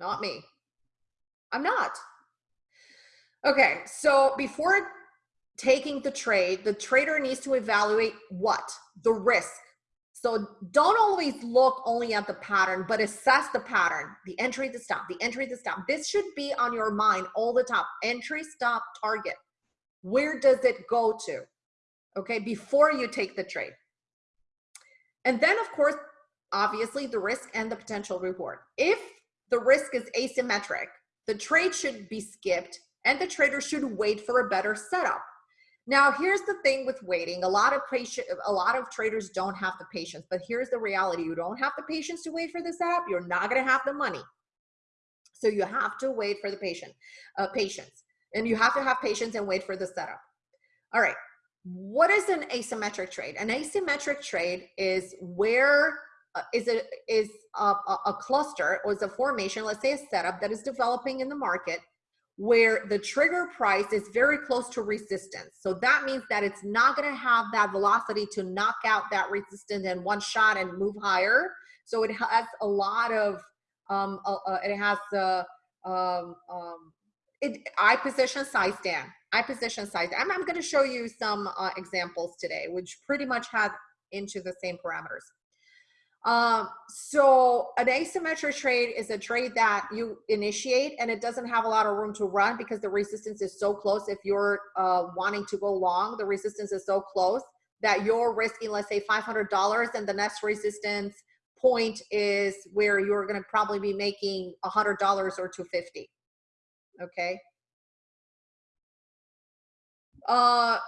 not me. I'm not. Okay, so before taking the trade, the trader needs to evaluate what? The risk. So don't always look only at the pattern, but assess the pattern, the entry, the stop, the entry, the stop. This should be on your mind all the time. Entry, stop, target. Where does it go to? Okay, before you take the trade. And then of course, obviously the risk and the potential reward. If the risk is asymmetric, the trade should be skipped and the trader should wait for a better setup. Now, here's the thing with waiting. A lot of patient, a lot of traders don't have the patience, but here's the reality. You don't have the patience to wait for the setup. You're not going to have the money. So you have to wait for the patient, uh, patience. And you have to have patience and wait for the setup. All right. What is an asymmetric trade? An asymmetric trade is where is it is a, a, a cluster or is a formation, let's say a setup that is developing in the market where the trigger price is very close to resistance. So that means that it's not gonna have that velocity to knock out that resistance in one shot and move higher. So it has a lot of, um, uh, uh, it has, uh, um, um, it, I position size down. I position size. I'm, I'm gonna show you some uh, examples today, which pretty much have into the same parameters. Um, so an asymmetric trade is a trade that you initiate and it doesn't have a lot of room to run because the resistance is so close. If you're uh, wanting to go long, the resistance is so close that you're risking, let's say $500 and the next resistance point is where you're going to probably be making $100 or 250 okay uh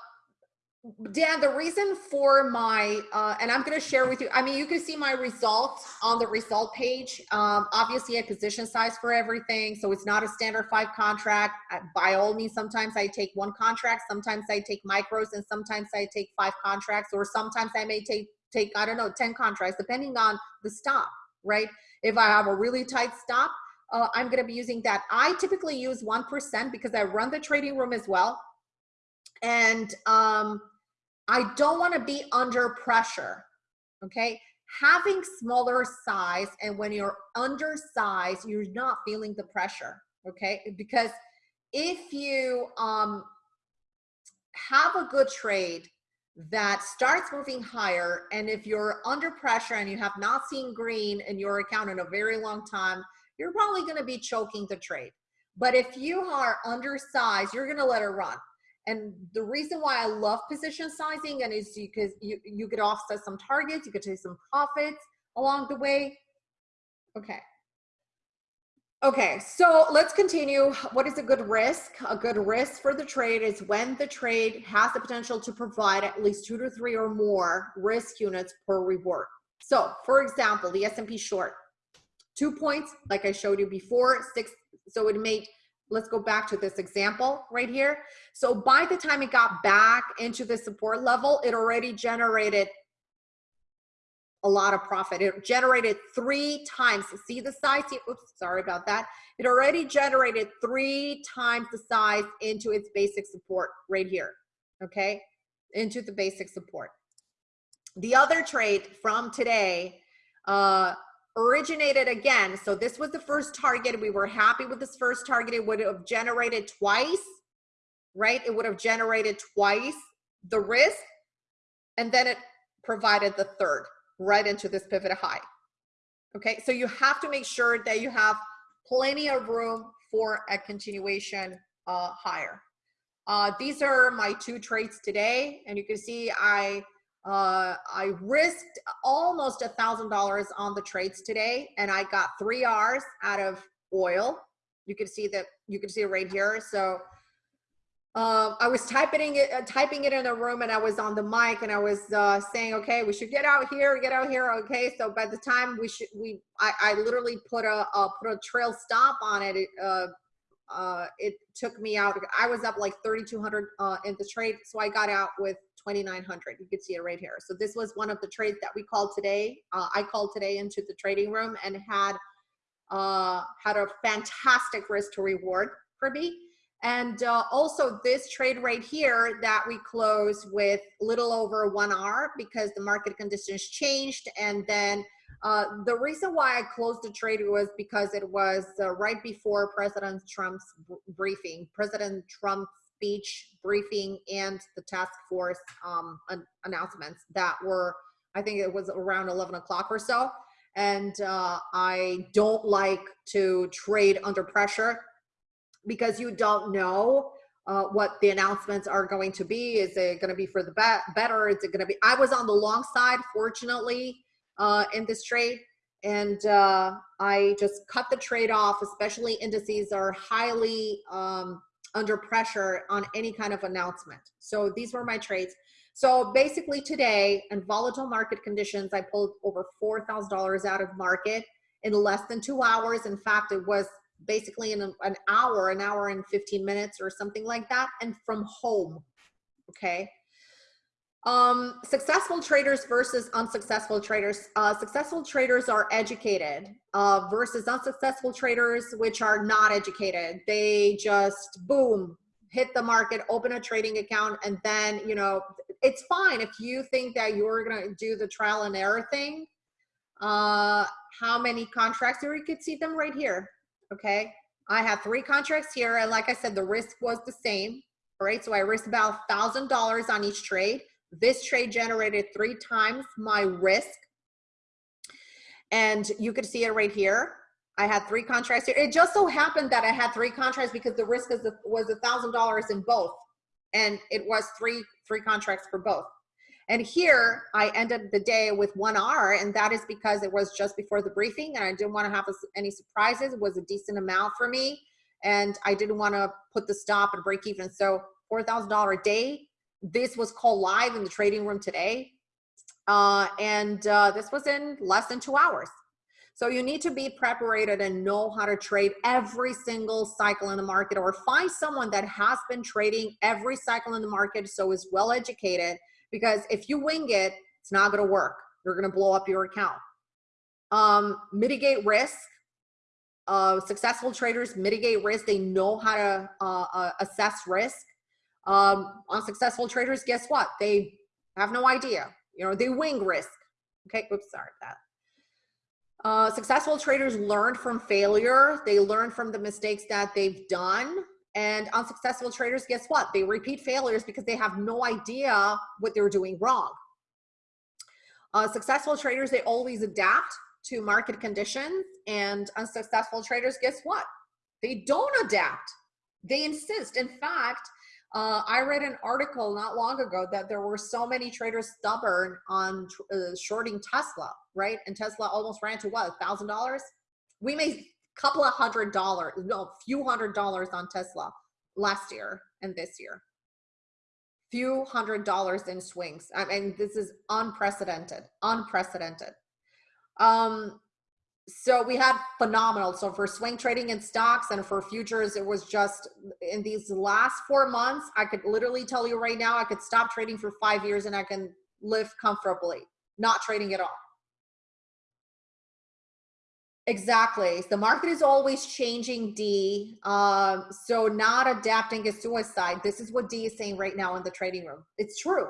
Dan, the reason for my, uh, and I'm going to share with you, I mean, you can see my results on the result page. Um, obviously, a position size for everything. So it's not a standard five contract. By all means, sometimes I take one contract, sometimes I take micros, and sometimes I take five contracts, or sometimes I may take, take I don't know, 10 contracts, depending on the stop, right? If I have a really tight stop, uh, I'm going to be using that. I typically use 1% because I run the trading room as well. And, um, I don't want to be under pressure. Okay. Having smaller size and when you're undersized, you're not feeling the pressure. Okay. Because if you um, have a good trade that starts moving higher, and if you're under pressure and you have not seen green in your account in a very long time, you're probably going to be choking the trade. But if you are undersized, you're going to let it run. And the reason why I love position sizing and is because you, you could offset some targets, you could take some profits along the way. Okay. Okay, so let's continue. What is a good risk? A good risk for the trade is when the trade has the potential to provide at least two to three or more risk units per reward. So for example, the S&P short, two points, like I showed you before, six, so it made let's go back to this example right here. So by the time it got back into the support level, it already generated a lot of profit. It generated three times. See the size? Oops, sorry about that. It already generated three times the size into its basic support right here, okay? Into the basic support. The other trade from today, uh, originated again. So this was the first target. We were happy with this first target. It would have generated twice, right? It would have generated twice the risk. And then it provided the third right into this pivot high. Okay, so you have to make sure that you have plenty of room for a continuation uh, higher. Uh, these are my two trades today. And you can see I uh, I risked almost a thousand dollars on the trades today, and I got three R's out of oil. You can see that you can see it right here. So um, I was typing it, uh, typing it in the room, and I was on the mic, and I was uh, saying, "Okay, we should get out here, get out here." Okay, so by the time we should, we, I, I literally put a uh, put a trail stop on it. it uh, uh, it took me out. I was up like 3,200 uh, in the trade, so I got out with 2,900. You can see it right here. So this was one of the trades that we called today. Uh, I called today into the trading room and had uh, had a fantastic risk to reward for me. And uh, also this trade right here that we closed with little over one hour because the market conditions changed. And then uh, the reason why I closed the trade was because it was uh, right before President Trump's briefing. President Trump's speech briefing and the task force um, an announcements that were, I think it was around 11 o'clock or so. And uh, I don't like to trade under pressure because you don't know uh, what the announcements are going to be. Is it going to be for the be better? Is it going to be? I was on the long side, fortunately, uh, in this trade. And uh, I just cut the trade off, especially indices are highly um, under pressure on any kind of announcement. So these were my trades. So basically today in volatile market conditions, I pulled over $4,000 out of market in less than two hours. In fact, it was basically in an hour, an hour and 15 minutes or something like that. And from home, okay? Um, successful traders versus unsuccessful traders. Uh, successful traders are educated uh, versus unsuccessful traders, which are not educated. They just boom, hit the market, open a trading account, and then, you know, it's fine if you think that you're going to do the trial and error thing. Uh, how many contracts? Or you could see them right here. Okay. I have three contracts here. And like I said, the risk was the same. All right. So I risked about thousand dollars on each trade. This trade generated three times my risk. And you could see it right here. I had three contracts here. It just so happened that I had three contracts because the risk is, was a thousand dollars in both. And it was three, three contracts for both. And here I ended the day with one R and that is because it was just before the briefing and I didn't want to have any surprises. It was a decent amount for me and I didn't want to put the stop and break even. So $4,000 a day. This was called live in the trading room today. Uh, and uh, this was in less than two hours. So you need to be prepared and know how to trade every single cycle in the market or find someone that has been trading every cycle in the market so is well educated because if you wing it, it's not gonna work. You're gonna blow up your account. Um, mitigate risk. Uh, successful traders mitigate risk. They know how to uh, uh, assess risk. Um, unsuccessful traders, guess what? They have no idea. You know, they wing risk. Okay, oops, sorry that. Uh, successful traders learn from failure. They learn from the mistakes that they've done. And unsuccessful traders, guess what? They repeat failures because they have no idea what they're doing wrong. Uh, successful traders, they always adapt to market conditions. And unsuccessful traders, guess what? They don't adapt. They insist. In fact, uh, I read an article not long ago that there were so many traders stubborn on uh, shorting Tesla, right? And Tesla almost ran to what, $1,000? We made a couple of hundred dollars, no, few hundred dollars on Tesla last year and this year. Few hundred dollars in swings. I mean, this is unprecedented, unprecedented. Um, so we had phenomenal. So for swing trading in stocks and for futures, it was just in these last four months, I could literally tell you right now, I could stop trading for five years and I can live comfortably, not trading at all. Exactly. The market is always changing, D. Um, so not adapting is suicide. This is what D is saying right now in the trading room. It's true.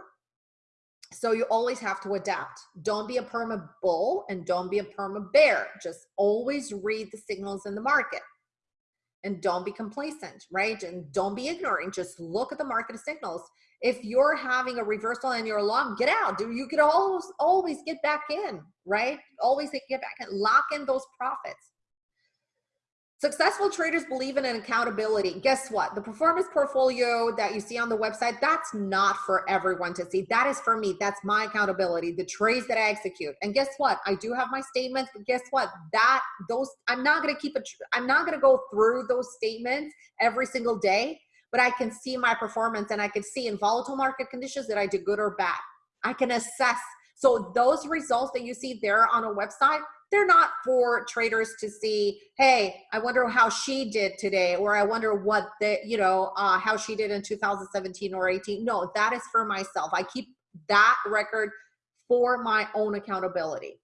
So you always have to adapt. Don't be a perma bull and don't be a perma bear. Just always read the signals in the market and don't be complacent, right? And don't be ignorant. Just look at the market signals if you're having a reversal and you're long, get out. Do you could always always get back in, right? Always get back in, lock in those profits. Successful traders believe in an accountability. Guess what? The performance portfolio that you see on the website, that's not for everyone to see. That is for me. That's my accountability, the trades that I execute. And guess what? I do have my statements, but guess what? That those I'm not going to keep it I'm not going to go through those statements every single day but I can see my performance and I can see in volatile market conditions that I did good or bad. I can assess. So those results that you see there on a website, they're not for traders to see, hey, I wonder how she did today, or I wonder what the, you know, uh, how she did in 2017 or 18. No, that is for myself. I keep that record for my own accountability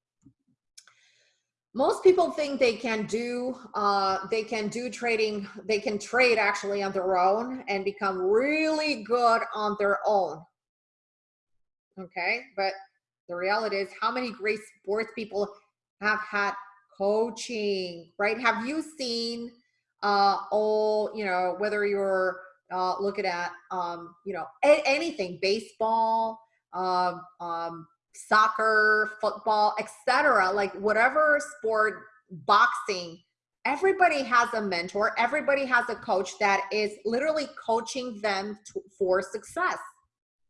most people think they can do uh, they can do trading they can trade actually on their own and become really good on their own okay but the reality is how many great sports people have had coaching right have you seen uh all you know whether you're uh looking at um you know anything baseball um um soccer, football, etc. Like whatever sport, boxing, everybody has a mentor, everybody has a coach that is literally coaching them to, for success,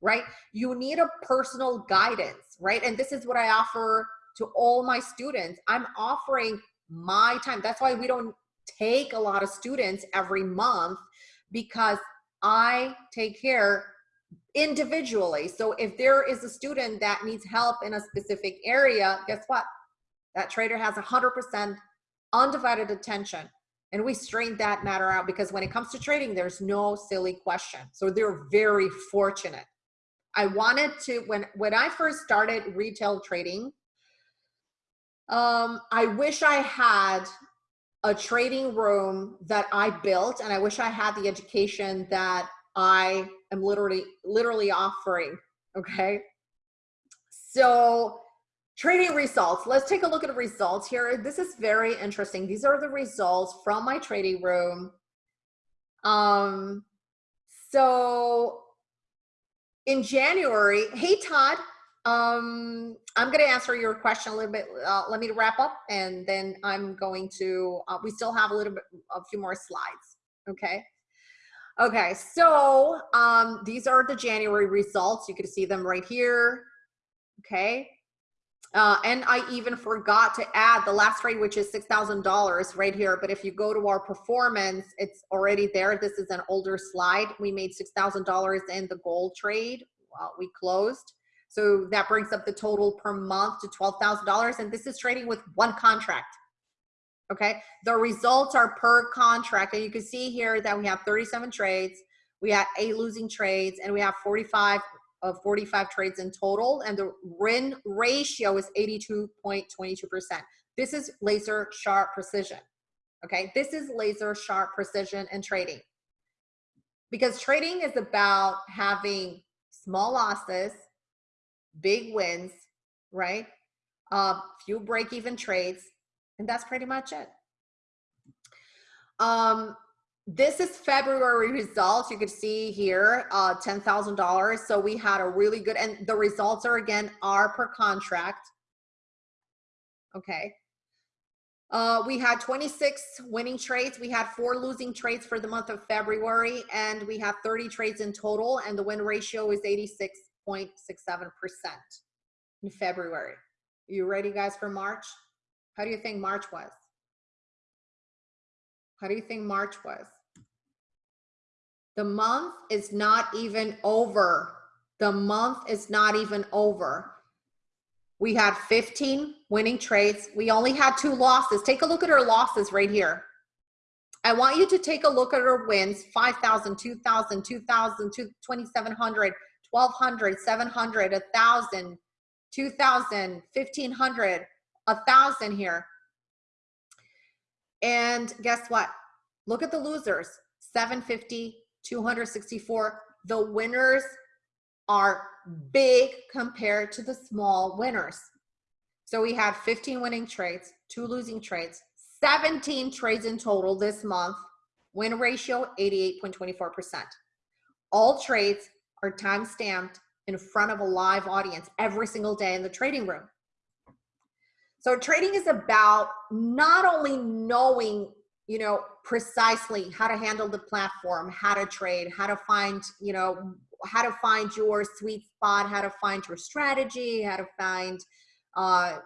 right? You need a personal guidance, right? And this is what I offer to all my students. I'm offering my time. That's why we don't take a lot of students every month because I take care individually. So if there is a student that needs help in a specific area, guess what? That trader has 100% undivided attention. And we strain that matter out because when it comes to trading, there's no silly question. So they're very fortunate. I wanted to, when, when I first started retail trading, um, I wish I had a trading room that I built and I wish I had the education that I am literally literally offering. Okay. So trading results. Let's take a look at the results here. This is very interesting. These are the results from my trading room. Um, so in January, hey Todd, um, I'm going to answer your question a little bit. Uh, let me wrap up and then I'm going to, uh, we still have a little bit, a few more slides. Okay. Okay. So um, these are the January results. You can see them right here. Okay. Uh, and I even forgot to add the last trade, which is $6,000 right here. But if you go to our performance, it's already there. This is an older slide. We made $6,000 in the gold trade. Well, we closed. So that brings up the total per month to $12,000. And this is trading with one contract. Okay. The results are per contract. And you can see here that we have 37 trades. We had eight losing trades and we have 45 of 45 trades in total. And the win ratio is 82.22%. This is laser sharp precision. Okay. This is laser sharp precision and trading because trading is about having small losses big wins, right? Uh, few break even trades, and that's pretty much it. Um, this is February results. You can see here, uh, $10,000. So we had a really good, and the results are again, are per contract. Okay. Uh, we had 26 winning trades. We had four losing trades for the month of February, and we have 30 trades in total, and the win ratio is 86 0.67% in February. You ready guys for March? How do you think March was? How do you think March was? The month is not even over. The month is not even over. We had 15 winning trades. We only had two losses. Take a look at our losses right here. I want you to take a look at our wins, 5,000, 2,000, 2,000, 2,700, 1200 700 1000 2000 1500 1000 here. And guess what? Look at the losers. 750 264 the winners are big compared to the small winners. So we had 15 winning trades two losing trades 17 trades in total this month. Win ratio 88.24 percent. All trades are time stamped in front of a live audience every single day in the trading room. So trading is about not only knowing, you know, precisely how to handle the platform, how to trade, how to find, you know, how to find your sweet spot, how to find your strategy, how to find, uh,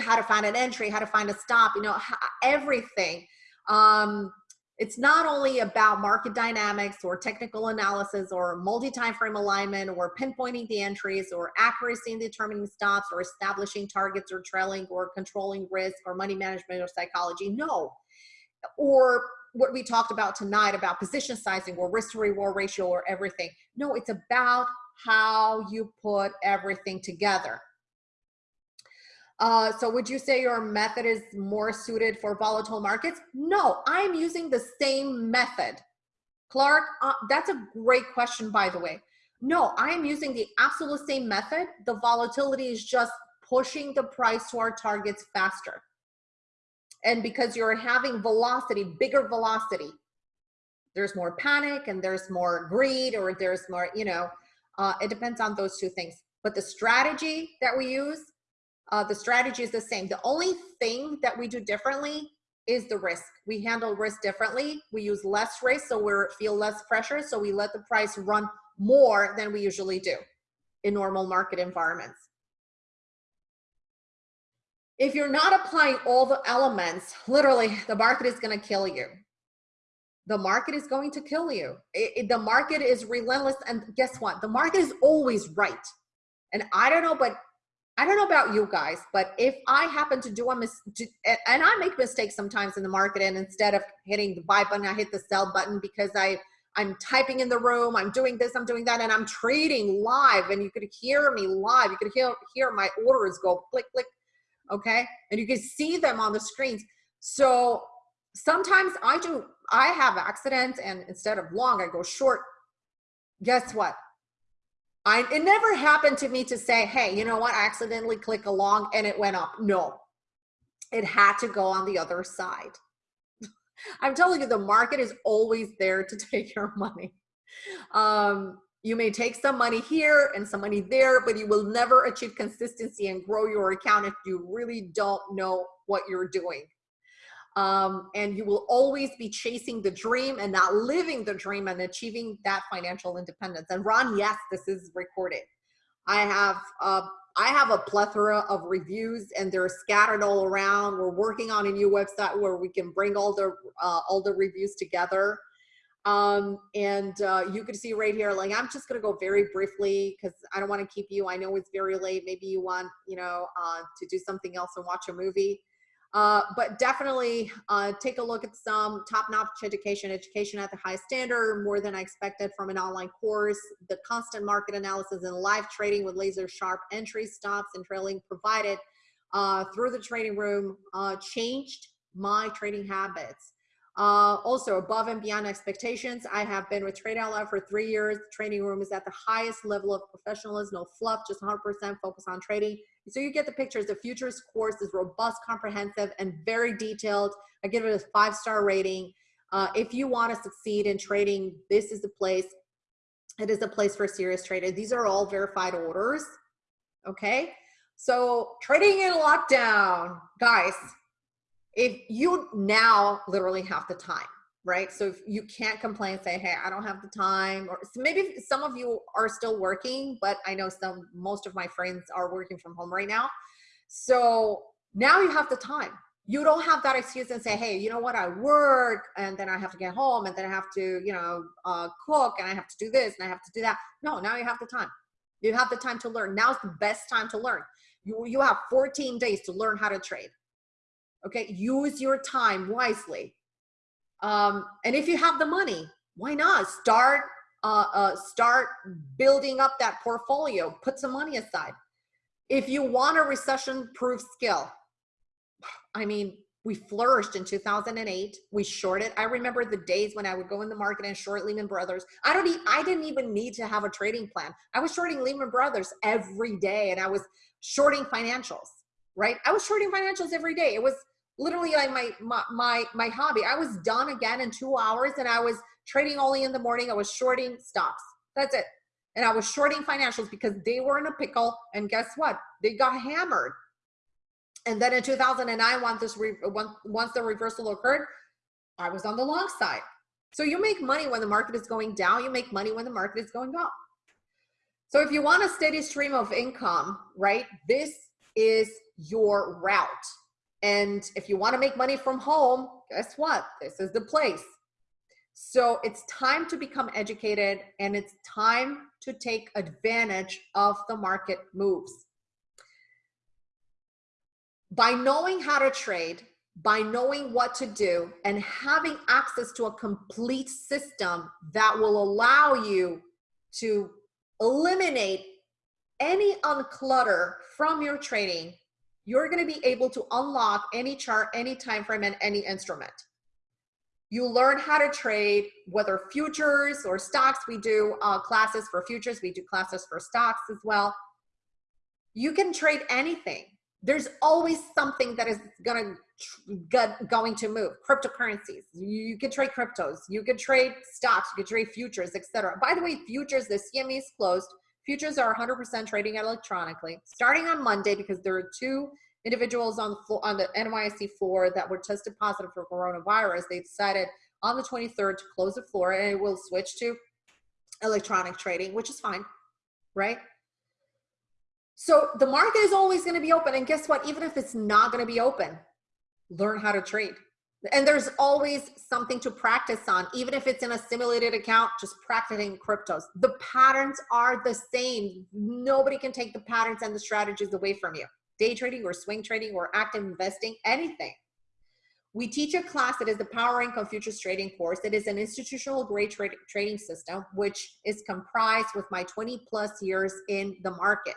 how to find an entry, how to find a stop, you know, everything. Um, it's not only about market dynamics or technical analysis or multi-time frame alignment or pinpointing the entries or accuracy in determining stops or establishing targets or trailing or controlling risk or money management or psychology. No. Or what we talked about tonight about position sizing or risk to reward ratio or everything. No, it's about how you put everything together. Uh, so would you say your method is more suited for volatile markets? No, I'm using the same method. Clark, uh, that's a great question, by the way. No, I'm using the absolute same method. The volatility is just pushing the price to our targets faster. And because you're having velocity, bigger velocity, there's more panic and there's more greed or there's more, you know, uh, it depends on those two things. But the strategy that we use uh, the strategy is the same. The only thing that we do differently is the risk. We handle risk differently. We use less risk, so we feel less pressure. So we let the price run more than we usually do in normal market environments. If you're not applying all the elements, literally the market is gonna kill you. The market is going to kill you. It, it, the market is relentless and guess what? The market is always right. And I don't know, but I don't know about you guys, but if I happen to do a mistake, and I make mistakes sometimes in the market, and instead of hitting the buy button, I hit the sell button because I I'm typing in the room, I'm doing this, I'm doing that, and I'm trading live, and you could hear me live. You could hear hear my orders go click click, okay, and you can see them on the screens. So sometimes I do I have accidents, and instead of long, I go short. Guess what? I, it never happened to me to say, hey, you know what, I accidentally click along and it went up. No, it had to go on the other side. I'm telling you, the market is always there to take your money. Um, You may take some money here and some money there, but you will never achieve consistency and grow your account if you really don't know what you're doing. Um, and you will always be chasing the dream and not living the dream and achieving that financial independence. And Ron, yes, this is recorded. I have uh, I have a plethora of reviews and they're scattered all around. We're working on a new website where we can bring all the uh, all the reviews together. Um, and uh, you can see right here, like I'm just gonna go very briefly because I don't want to keep you. I know it's very late. Maybe you want, you know, uh, to do something else and watch a movie. Uh, but definitely uh, take a look at some top-notch education, education at the high standard, more than I expected from an online course, the constant market analysis and live trading with laser sharp entry stops and trailing provided uh, through the trading room uh, changed my trading habits. Uh, also above and beyond expectations, I have been with Trade Out for three years. The training room is at the highest level of professionalism, no fluff, just 100% focus on trading. So you get the pictures. The futures course is robust, comprehensive, and very detailed. I give it a five-star rating. Uh, if you want to succeed in trading, this is the place. It is a place for serious traders. These are all verified orders. Okay. So trading in lockdown, guys, if you now literally have the time, right? So if you can't complain, say, hey, I don't have the time, or so maybe some of you are still working, but I know some, most of my friends are working from home right now. So now you have the time. You don't have that excuse and say, hey, you know what, I work and then I have to get home and then I have to, you know, uh, cook and I have to do this and I have to do that. No, now you have the time. You have the time to learn. Now's the best time to learn. You, you have 14 days to learn how to trade. Okay, use your time wisely. Um, and if you have the money, why not start uh, uh, start building up that portfolio? Put some money aside. If you want a recession-proof skill, I mean, we flourished in 2008. We shorted. I remember the days when I would go in the market and short Lehman Brothers. I don't. E I didn't even need to have a trading plan. I was shorting Lehman Brothers every day, and I was shorting financials. Right? I was shorting financials every day. It was literally like my, my, my, my hobby. I was done again in two hours and I was trading only in the morning. I was shorting stocks. That's it. And I was shorting financials because they were in a pickle. And guess what? They got hammered. And then in 2009, once, this re once the reversal occurred, I was on the long side. So you make money when the market is going down. You make money when the market is going up. So if you want a steady stream of income, right, this is your route. And if you want to make money from home, guess what? This is the place. So it's time to become educated and it's time to take advantage of the market moves. By knowing how to trade, by knowing what to do and having access to a complete system that will allow you to eliminate any unclutter from your trading you're going to be able to unlock any chart, any time frame, and any instrument. You learn how to trade, whether futures or stocks. We do uh, classes for futures. We do classes for stocks as well. You can trade anything. There's always something that is gonna get, going to move. Cryptocurrencies. You can trade cryptos. You can trade stocks. You can trade futures, etc. By the way, futures. The CME is closed. Futures are 100% trading electronically. Starting on Monday, because there are two individuals on the, floor, on the NYSE floor that were tested positive for coronavirus, they decided on the 23rd to close the floor and it will switch to electronic trading, which is fine, right? So the market is always going to be open. And guess what? Even if it's not going to be open, learn how to trade and there's always something to practice on even if it's in a simulated account just practicing cryptos. The patterns are the same. Nobody can take the patterns and the strategies away from you. Day trading or swing trading or active investing anything. We teach a class that is the power income futures trading course it is an institutional grade tra trading system which is comprised with my 20 plus years in the market.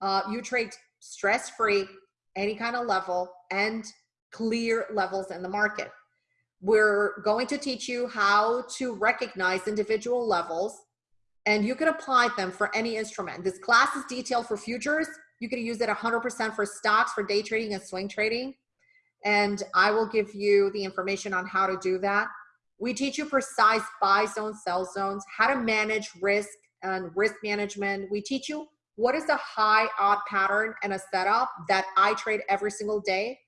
Uh, you trade stress free any kind of level and clear levels in the market. We're going to teach you how to recognize individual levels and you can apply them for any instrument. This class is detailed for futures. You can use it 100% for stocks, for day trading and swing trading. And I will give you the information on how to do that. We teach you precise buy zones, sell zones, how to manage risk, and risk management. We teach you what is a high odd pattern and a setup that I trade every single day.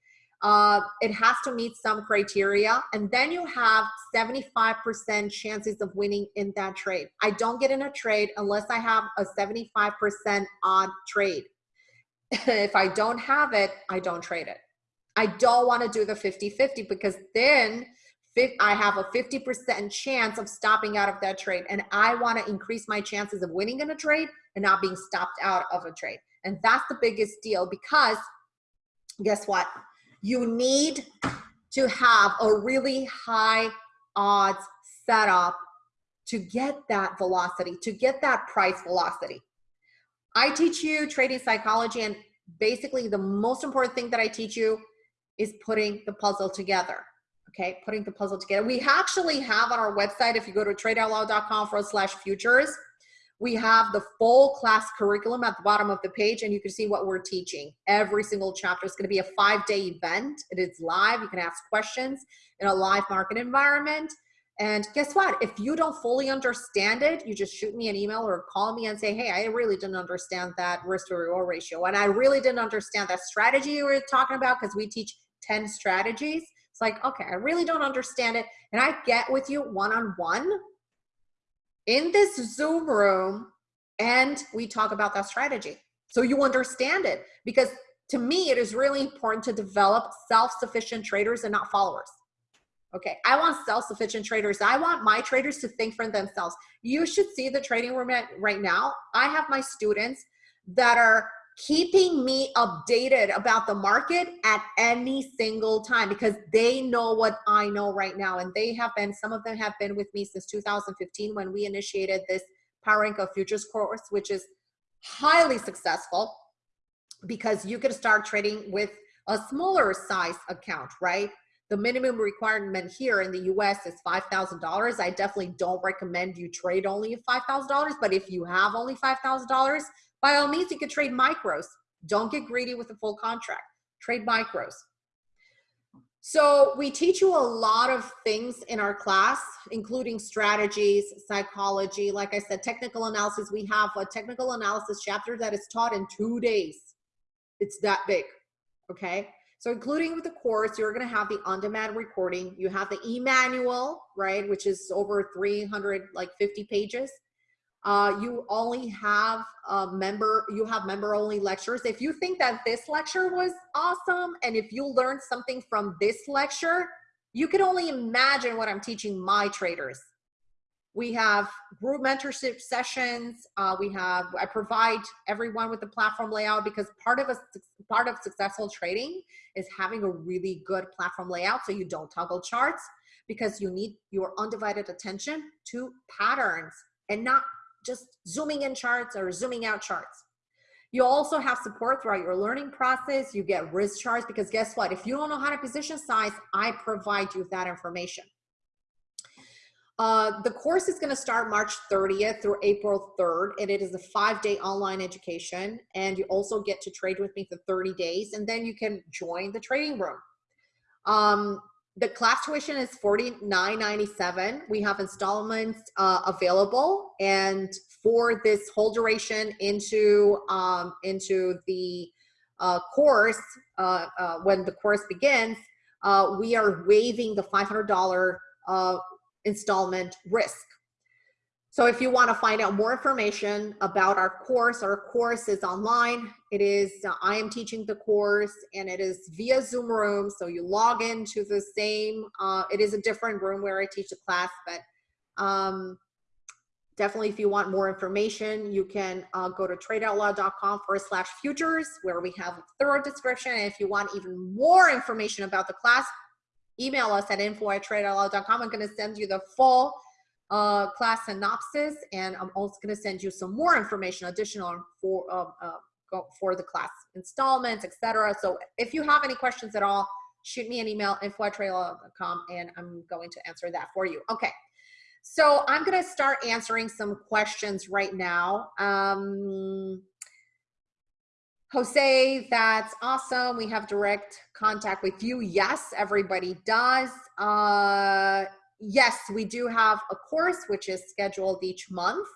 Uh, it has to meet some criteria and then you have 75% chances of winning in that trade. I don't get in a trade unless I have a 75% odd trade. if I don't have it, I don't trade it. I don't want to do the 50-50 because then I have a 50% chance of stopping out of that trade. And I want to increase my chances of winning in a trade and not being stopped out of a trade. And that's the biggest deal because guess what? You need to have a really high odds setup to get that velocity, to get that price velocity. I teach you trading psychology and basically the most important thing that I teach you is putting the puzzle together okay, putting the puzzle together. We actually have on our website, if you go to tradeoutloud.com forward slash futures, we have the full class curriculum at the bottom of the page and you can see what we're teaching. Every single chapter is gonna be a five day event. It is live, you can ask questions in a live market environment. And guess what? If you don't fully understand it, you just shoot me an email or call me and say, hey, I really didn't understand that risk to reward ratio. And I really didn't understand that strategy you were talking about because we teach 10 strategies. It's like, okay, I really don't understand it. And I get with you one-on-one -on -one in this Zoom room and we talk about that strategy. So you understand it because to me, it is really important to develop self-sufficient traders and not followers. Okay, I want self-sufficient traders. I want my traders to think for themselves. You should see the trading room right now. I have my students that are keeping me updated about the market at any single time because they know what I know right now. And they have been, some of them have been with me since 2015 when we initiated this Power Income Futures course, which is highly successful because you can start trading with a smaller size account, right? The minimum requirement here in the US is $5,000. I definitely don't recommend you trade only $5,000, but if you have only $5,000, by all means, you could trade micros. Don't get greedy with a full contract. Trade micros. So we teach you a lot of things in our class, including strategies, psychology, like I said, technical analysis. We have a technical analysis chapter that is taught in two days. It's that big, okay? So including with the course, you're gonna have the on-demand recording. You have the e-manual, right, which is over 300, like 50 pages uh, you only have a member, you have member only lectures. If you think that this lecture was awesome and if you learned something from this lecture, you can only imagine what I'm teaching my traders. We have group mentorship sessions. Uh, we have, I provide everyone with the platform layout because part of a part of successful trading is having a really good platform layout so you don't toggle charts because you need your undivided attention to patterns and not just zooming in charts or zooming out charts. You also have support throughout your learning process. You get risk charts because guess what? If you don't know how to position size, I provide you that information. Uh, the course is going to start March 30th through April 3rd, and it is a five-day online education. And you also get to trade with me for 30 days, and then you can join the trading room. Um, the class tuition is $49.97. We have installments uh, available. And for this whole duration into, um, into the uh, course, uh, uh when the course begins, uh, we are waiving the $500 uh, installment risk. So if you want to find out more information about our course, our course is online. It is, uh, I am teaching the course and it is via Zoom room. So you log into the same, uh, it is a different room where I teach the class, but um, definitely if you want more information, you can uh, go to tradeoutloud.com forward slash futures where we have a thorough description. And if you want even more information about the class, email us at info at tradeoutloud.com. I'm going to send you the full uh, class synopsis, and I'm also going to send you some more information additional for uh, uh, for the class installments, etc. So if you have any questions at all, shoot me an email info at and I'm going to answer that for you. Okay. So I'm going to start answering some questions right now. Um, Jose, that's awesome. We have direct contact with you. Yes, everybody does. Uh, yes, we do have a course which is scheduled each month.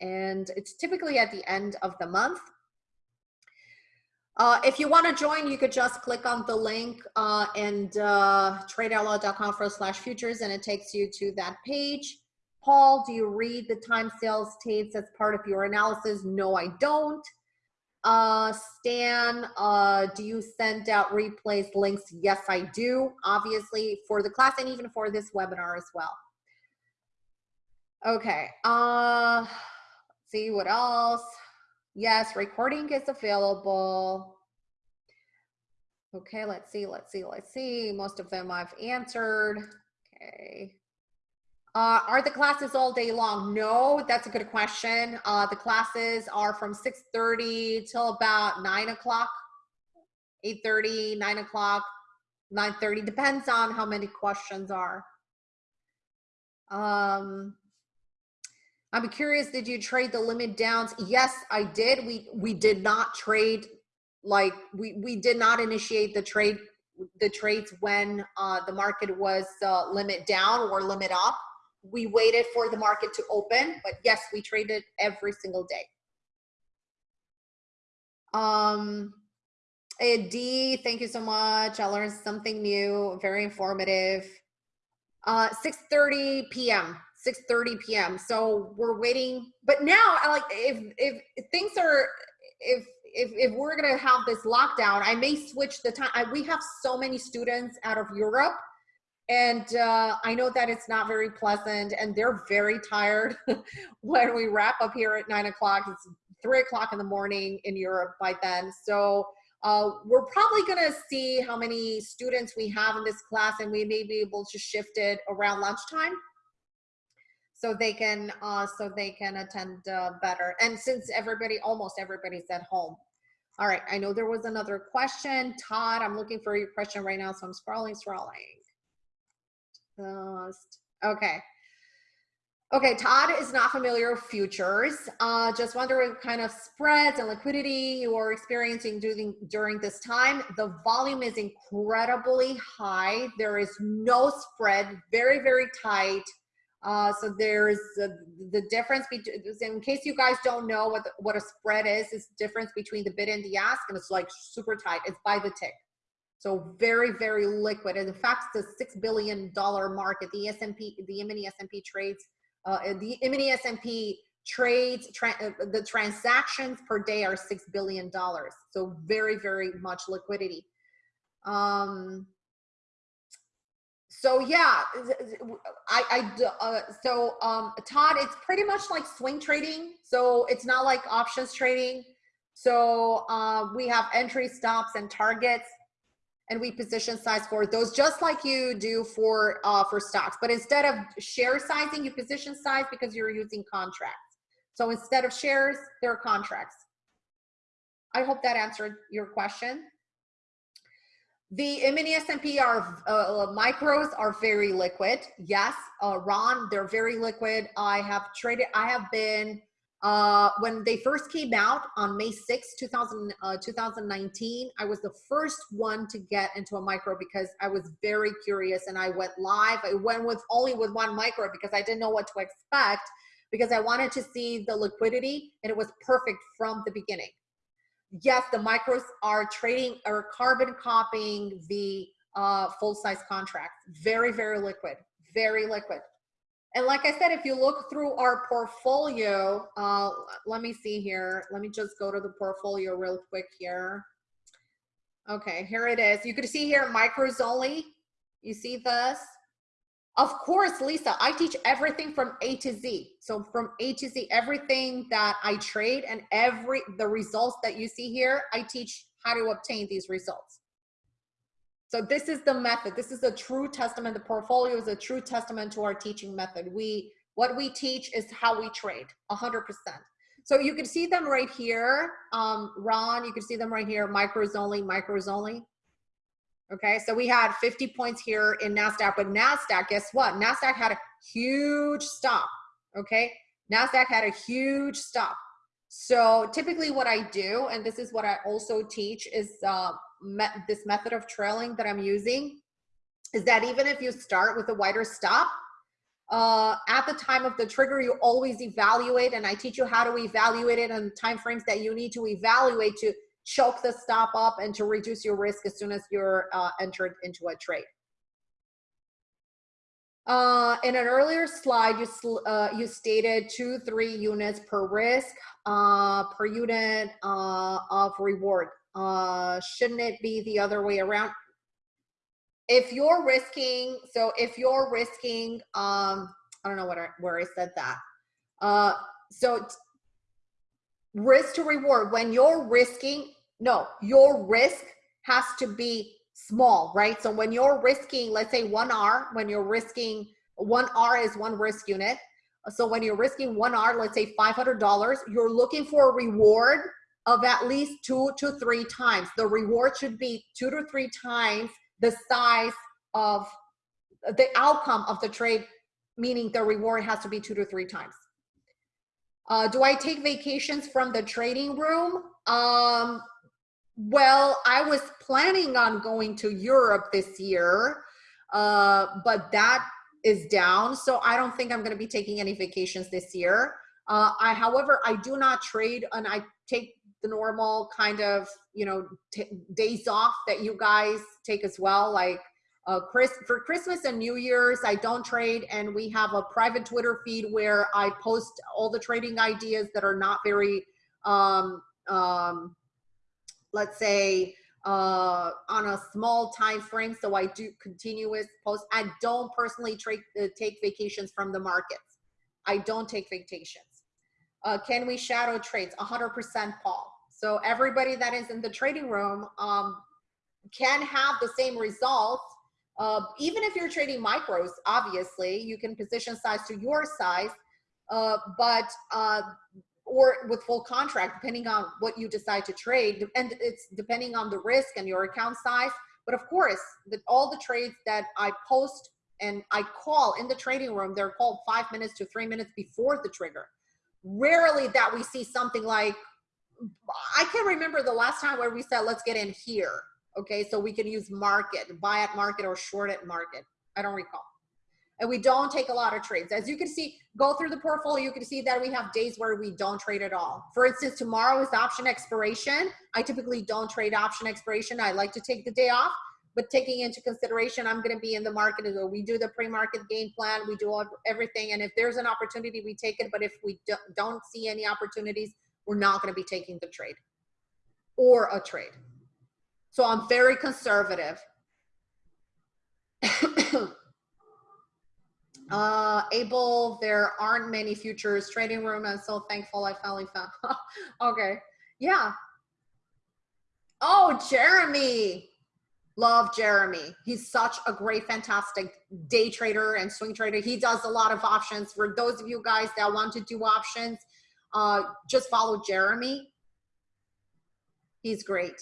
and it's typically at the end of the month. Uh, if you want to join, you could just click on the link uh, and uh, tradeoutloud.com forward slash futures, and it takes you to that page. Paul, do you read the time sales tapes as part of your analysis? No, I don't. Uh, Stan, uh, do you send out replays links? Yes, I do, obviously, for the class and even for this webinar as well. Okay, uh, see what else. Yes, recording is available. Okay, let's see, let's see, let's see. Most of them I've answered. Okay. Uh, are the classes all day long? No, that's a good question. Uh, the classes are from 6.30 till about 9 o'clock, 8.30, 9 o'clock, 9.30. Depends on how many questions are. Um, I'm curious, did you trade the limit downs? Yes, I did. We we did not trade like we we did not initiate the trade the trades when uh, the market was uh, limit down or limit up we waited for the market to open, but yes, we traded every single day. Um, D, thank you so much. I learned something new, very informative. Uh, 6.30 p.m., 6.30 p.m. So we're waiting, but now I like, if, if, if things are, if, if, if we're gonna have this lockdown, I may switch the time. I, we have so many students out of Europe and uh, I know that it's not very pleasant, and they're very tired when we wrap up here at nine o'clock. It's three o'clock in the morning in Europe by then. So uh, we're probably going to see how many students we have in this class, and we may be able to shift it around lunchtime so they can uh, so they can attend uh, better. And since everybody, almost everybody's at home. All right, I know there was another question. Todd, I'm looking for your question right now, so I'm scrolling, scrolling. Lost. Okay. Okay, Todd is not familiar with futures. Uh, just wondering what kind of spreads and liquidity you are experiencing during, during this time. The volume is incredibly high. There is no spread, very, very tight. Uh, so there's the difference between, in case you guys don't know what, the, what a spread is, is difference between the bid and the ask, and it's like super tight. It's by the tick. So very, very liquid. And in fact, a six billion dollar market. The S&P, the mini S&P trades, uh, the mini S&P trades, tra uh, the transactions per day are six billion dollars. So very, very much liquidity. Um, so yeah, I, I uh, so um, Todd, it's pretty much like swing trading. So it's not like options trading. So uh, we have entry stops and targets and we position size for those just like you do for uh, for stocks. But instead of share sizing, you position size because you're using contracts. So instead of shares, there are contracts. I hope that answered your question. The mini S&P are uh, micros are very liquid. Yes, uh, Ron, they're very liquid. I have traded. I have been uh, when they first came out on May 6, 2000, uh, 2019, I was the first one to get into a micro because I was very curious and I went live. I went with only with one micro because I didn't know what to expect because I wanted to see the liquidity and it was perfect from the beginning. Yes, the micros are trading or carbon copying the uh, full size contracts. Very, very liquid, very liquid. And like I said, if you look through our portfolio, uh, let me see here. Let me just go to the portfolio real quick here. Okay, here it is. You can see here micros only. You see this? Of course, Lisa, I teach everything from A to Z. So from A to Z, everything that I trade and every the results that you see here, I teach how to obtain these results. So this is the method. This is a true testament. The portfolio is a true testament to our teaching method. We what we teach is how we trade, 100%. So you can see them right here. Um, Ron, you can see them right here, micros only, micros only. Okay, so we had 50 points here in NASDAQ, but NASDAQ, guess what? NASDAQ had a huge stop, okay? NASDAQ had a huge stop. So typically what I do, and this is what I also teach, is uh, this method of trailing that I'm using, is that even if you start with a wider stop, uh, at the time of the trigger, you always evaluate, and I teach you how to evaluate it and time frames that you need to evaluate to choke the stop up and to reduce your risk as soon as you're uh, entered into a trade. Uh, in an earlier slide, you, uh, you stated two, three units per risk uh, per unit uh, of reward. Uh, shouldn't it be the other way around? If you're risking, so if you're risking, um, I don't know what I, where I said that. Uh, so risk to reward, when you're risking, no, your risk has to be small, right? So when you're risking, let's say one R, when you're risking, one R is one risk unit. So when you're risking one R, let's say $500, you're looking for a reward of at least two to three times. The reward should be two to three times the size of the outcome of the trade, meaning the reward has to be two to three times. Uh, do I take vacations from the trading room? Um, well, I was planning on going to Europe this year, uh, but that is down. So I don't think I'm going to be taking any vacations this year. Uh, I, however, I do not trade and I take the normal kind of, you know, days off that you guys take as well. Like uh, Chris, for Christmas and New Year's, I don't trade and we have a private Twitter feed where I post all the trading ideas that are not very, um, um, let's say, uh, on a small time frame. So I do continuous posts. I don't personally trade, uh, take vacations from the markets. I don't take vacations. Uh, can we shadow trades? 100% Paul. So everybody that is in the trading room um, can have the same result. Uh, even if you're trading micros, obviously, you can position size to your size, uh, but uh, or with full contract, depending on what you decide to trade. And it's depending on the risk and your account size. But of course, the, all the trades that I post and I call in the trading room, they're called five minutes to three minutes before the trigger. Rarely that we see something like, I can't remember the last time where we said, let's get in here. Okay, so we can use market, buy at market or short at market. I don't recall and we don't take a lot of trades. As you can see, go through the portfolio, you can see that we have days where we don't trade at all. For instance, tomorrow is option expiration. I typically don't trade option expiration. I like to take the day off, but taking into consideration, I'm gonna be in the market. We do the pre-market game plan, we do everything. And if there's an opportunity, we take it. But if we don't see any opportunities, we're not gonna be taking the trade or a trade. So I'm very conservative. Uh, Abel, there aren't many futures trading room. I'm so thankful I finally found. okay. Yeah. Oh, Jeremy. Love Jeremy. He's such a great, fantastic day trader and swing trader. He does a lot of options. For those of you guys that want to do options, uh, just follow Jeremy. He's great.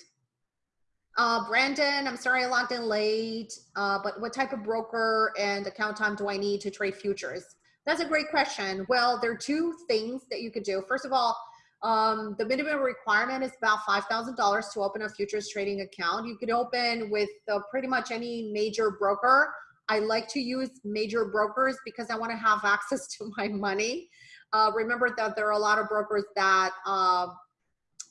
Uh, Brandon, I'm sorry I logged in late, uh, but what type of broker and account time do I need to trade futures? That's a great question. Well, there are two things that you could do. First of all, um, the minimum requirement is about $5,000 to open a futures trading account. You could open with uh, pretty much any major broker. I like to use major brokers because I want to have access to my money. Uh, remember that there are a lot of brokers that uh,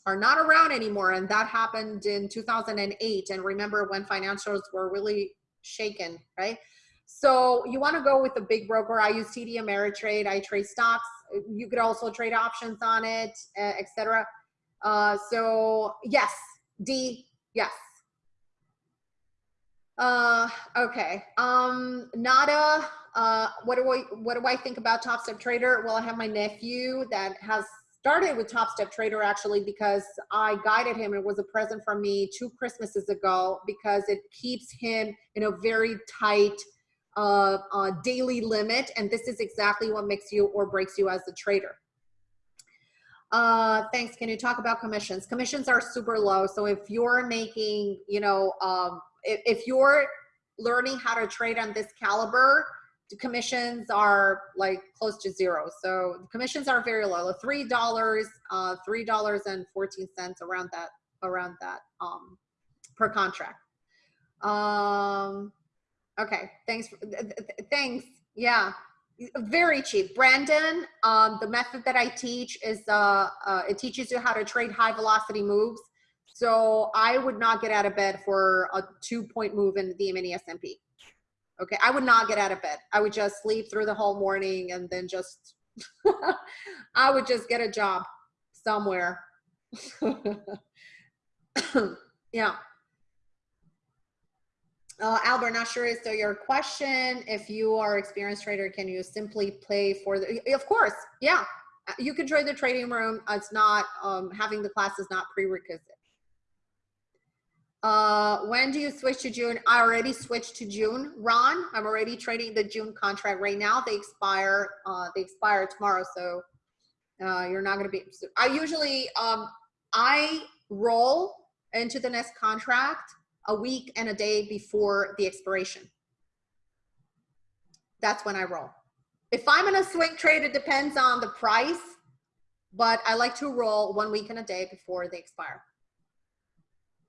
are not around anymore. And that happened in 2008. And remember when financials were really shaken, right? So you want to go with a big broker. I use TD Ameritrade. I trade stocks. You could also trade options on it, etc. Uh, so yes, D, yes. Uh, okay. Um, Nada, uh, what do I, what do I think about Top Step Trader? Well, I have my nephew that has started with Top Step Trader actually because I guided him. It was a present from me two Christmases ago because it keeps him in a very tight uh, uh, daily limit. And this is exactly what makes you or breaks you as a trader. Uh, thanks. Can you talk about commissions? Commissions are super low. So if you're making, you know, um, if, if you're learning how to trade on this caliber, commissions are like close to zero. So the commissions are very low, three dollars, uh, three dollars and fourteen cents around that, around that um, per contract. Um, okay, thanks. For, th th thanks. Yeah, very cheap. Brandon, um, the method that I teach is uh, uh, it teaches you how to trade high velocity moves. So I would not get out of bed for a two point move in the mini S&P. Okay, I would not get out of bed. I would just sleep through the whole morning and then just, I would just get a job somewhere. yeah. Uh, Albert, not sure is so your question. If you are experienced trader, can you simply play for the, of course, yeah. You can join the trading room. It's not, um, having the class is not prerequisite. Uh, when do you switch to June? I already switched to June. Ron, I'm already trading the June contract right now. They expire, uh, they expire tomorrow. So, uh, you're not going to be, I usually, um, I roll into the next contract a week and a day before the expiration. That's when I roll. If I'm in a swing trade, it depends on the price, but I like to roll one week and a day before they expire.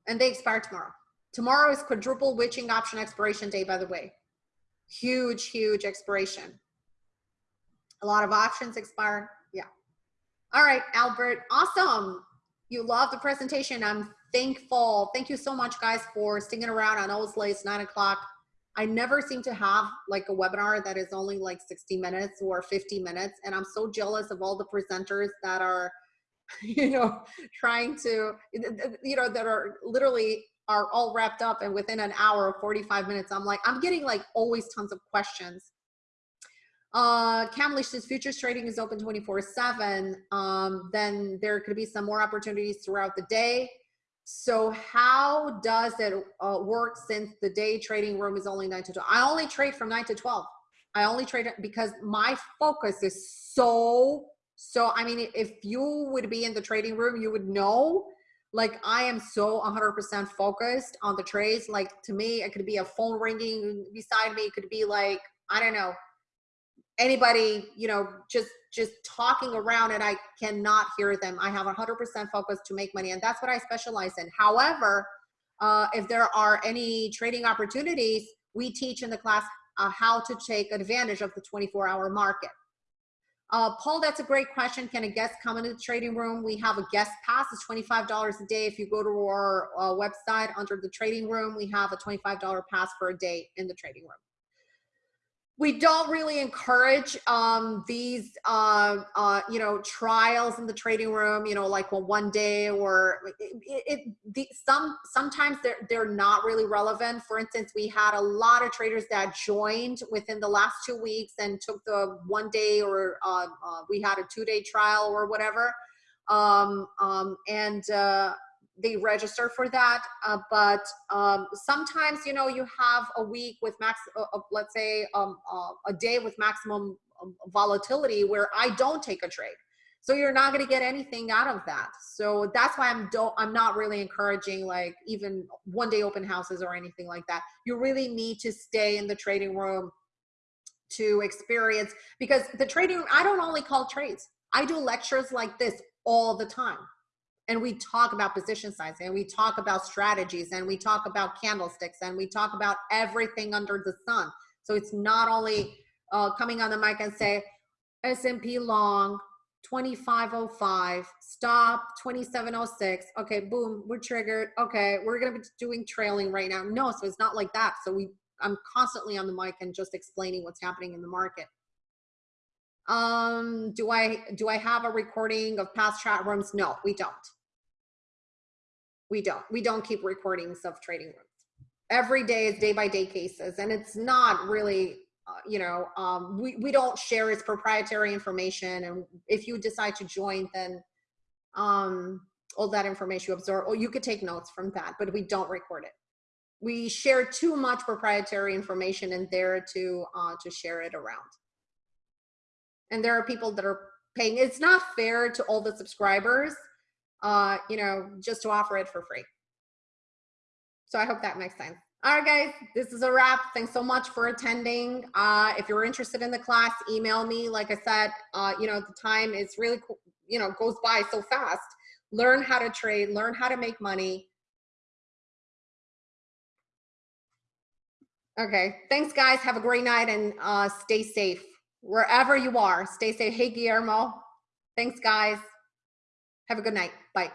And they expire tomorrow. Tomorrow is quadruple witching option expiration day, by the way. Huge, huge expiration. A lot of options expire. Yeah. All right, Albert. Awesome. You love the presentation. I'm thankful. Thank you so much, guys, for sticking around. I know it's late, it's nine o'clock. I never seem to have like a webinar that is only like 60 minutes or 50 minutes. And I'm so jealous of all the presenters that are, you know, trying to, you know, that are literally are all wrapped up and within an hour or 45 minutes, I'm like, I'm getting like always tons of questions. Uh, Kamlesh says futures trading is open 24 seven. Um, then there could be some more opportunities throughout the day. So how does it uh, work since the day trading room is only nine to 12? I only trade from nine to 12. I only trade because my focus is so, so, I mean, if you would be in the trading room, you would know, like I am so 100% focused on the trades. Like to me, it could be a phone ringing beside me. It could be like, I don't know, anybody, you know, just just talking around and I cannot hear them. I have 100% focus to make money and that's what I specialize in. However, uh, if there are any trading opportunities, we teach in the class uh, how to take advantage of the 24 hour market. Uh, Paul, that's a great question. Can a guest come into the trading room? We have a guest pass. It's $25 a day. If you go to our uh, website under the trading room, we have a $25 pass for a day in the trading room we don't really encourage um, these, uh, uh, you know, trials in the trading room. You know, like well, one day or it. it the, some sometimes they're they're not really relevant. For instance, we had a lot of traders that joined within the last two weeks and took the one day or uh, uh we had a two day trial or whatever. Um, um, and uh, they register for that. Uh, but um, sometimes, you know, you have a week with max, uh, uh let's say um, uh, a day with maximum um, volatility where I don't take a trade. So you're not going to get anything out of that. So that's why I'm don't I'm not really encouraging like even one day open houses or anything like that. You really need to stay in the trading room to experience because the trading room I don't only call trades. I do lectures like this all the time and we talk about position sizing and we talk about strategies and we talk about candlesticks and we talk about everything under the sun. So it's not only uh, coming on the mic and say S&P long 2505 stop 2706 okay boom we're triggered okay we're gonna be doing trailing right now. No so it's not like that. So we i'm constantly on the mic and just explaining what's happening in the market. Um do i do i have a recording of past chat rooms? No we don't we don't. We don't keep recordings of trading rooms. Every day is day by day cases, and it's not really, uh, you know, um, we we don't share its proprietary information. And if you decide to join, then um, all that information you absorb, or you could take notes from that, but we don't record it. We share too much proprietary information in there to uh, to share it around. And there are people that are paying. It's not fair to all the subscribers uh, you know, just to offer it for free. So I hope that makes sense. All right, guys, this is a wrap. Thanks so much for attending. Uh, if you're interested in the class, email me. Like I said, uh, you know, the time is really, you know, goes by so fast. Learn how to trade, learn how to make money. Okay, thanks guys. Have a great night and uh, stay safe. wherever you are. Stay safe. Hey, Guillermo. Thanks, guys. Have a good night. Bye.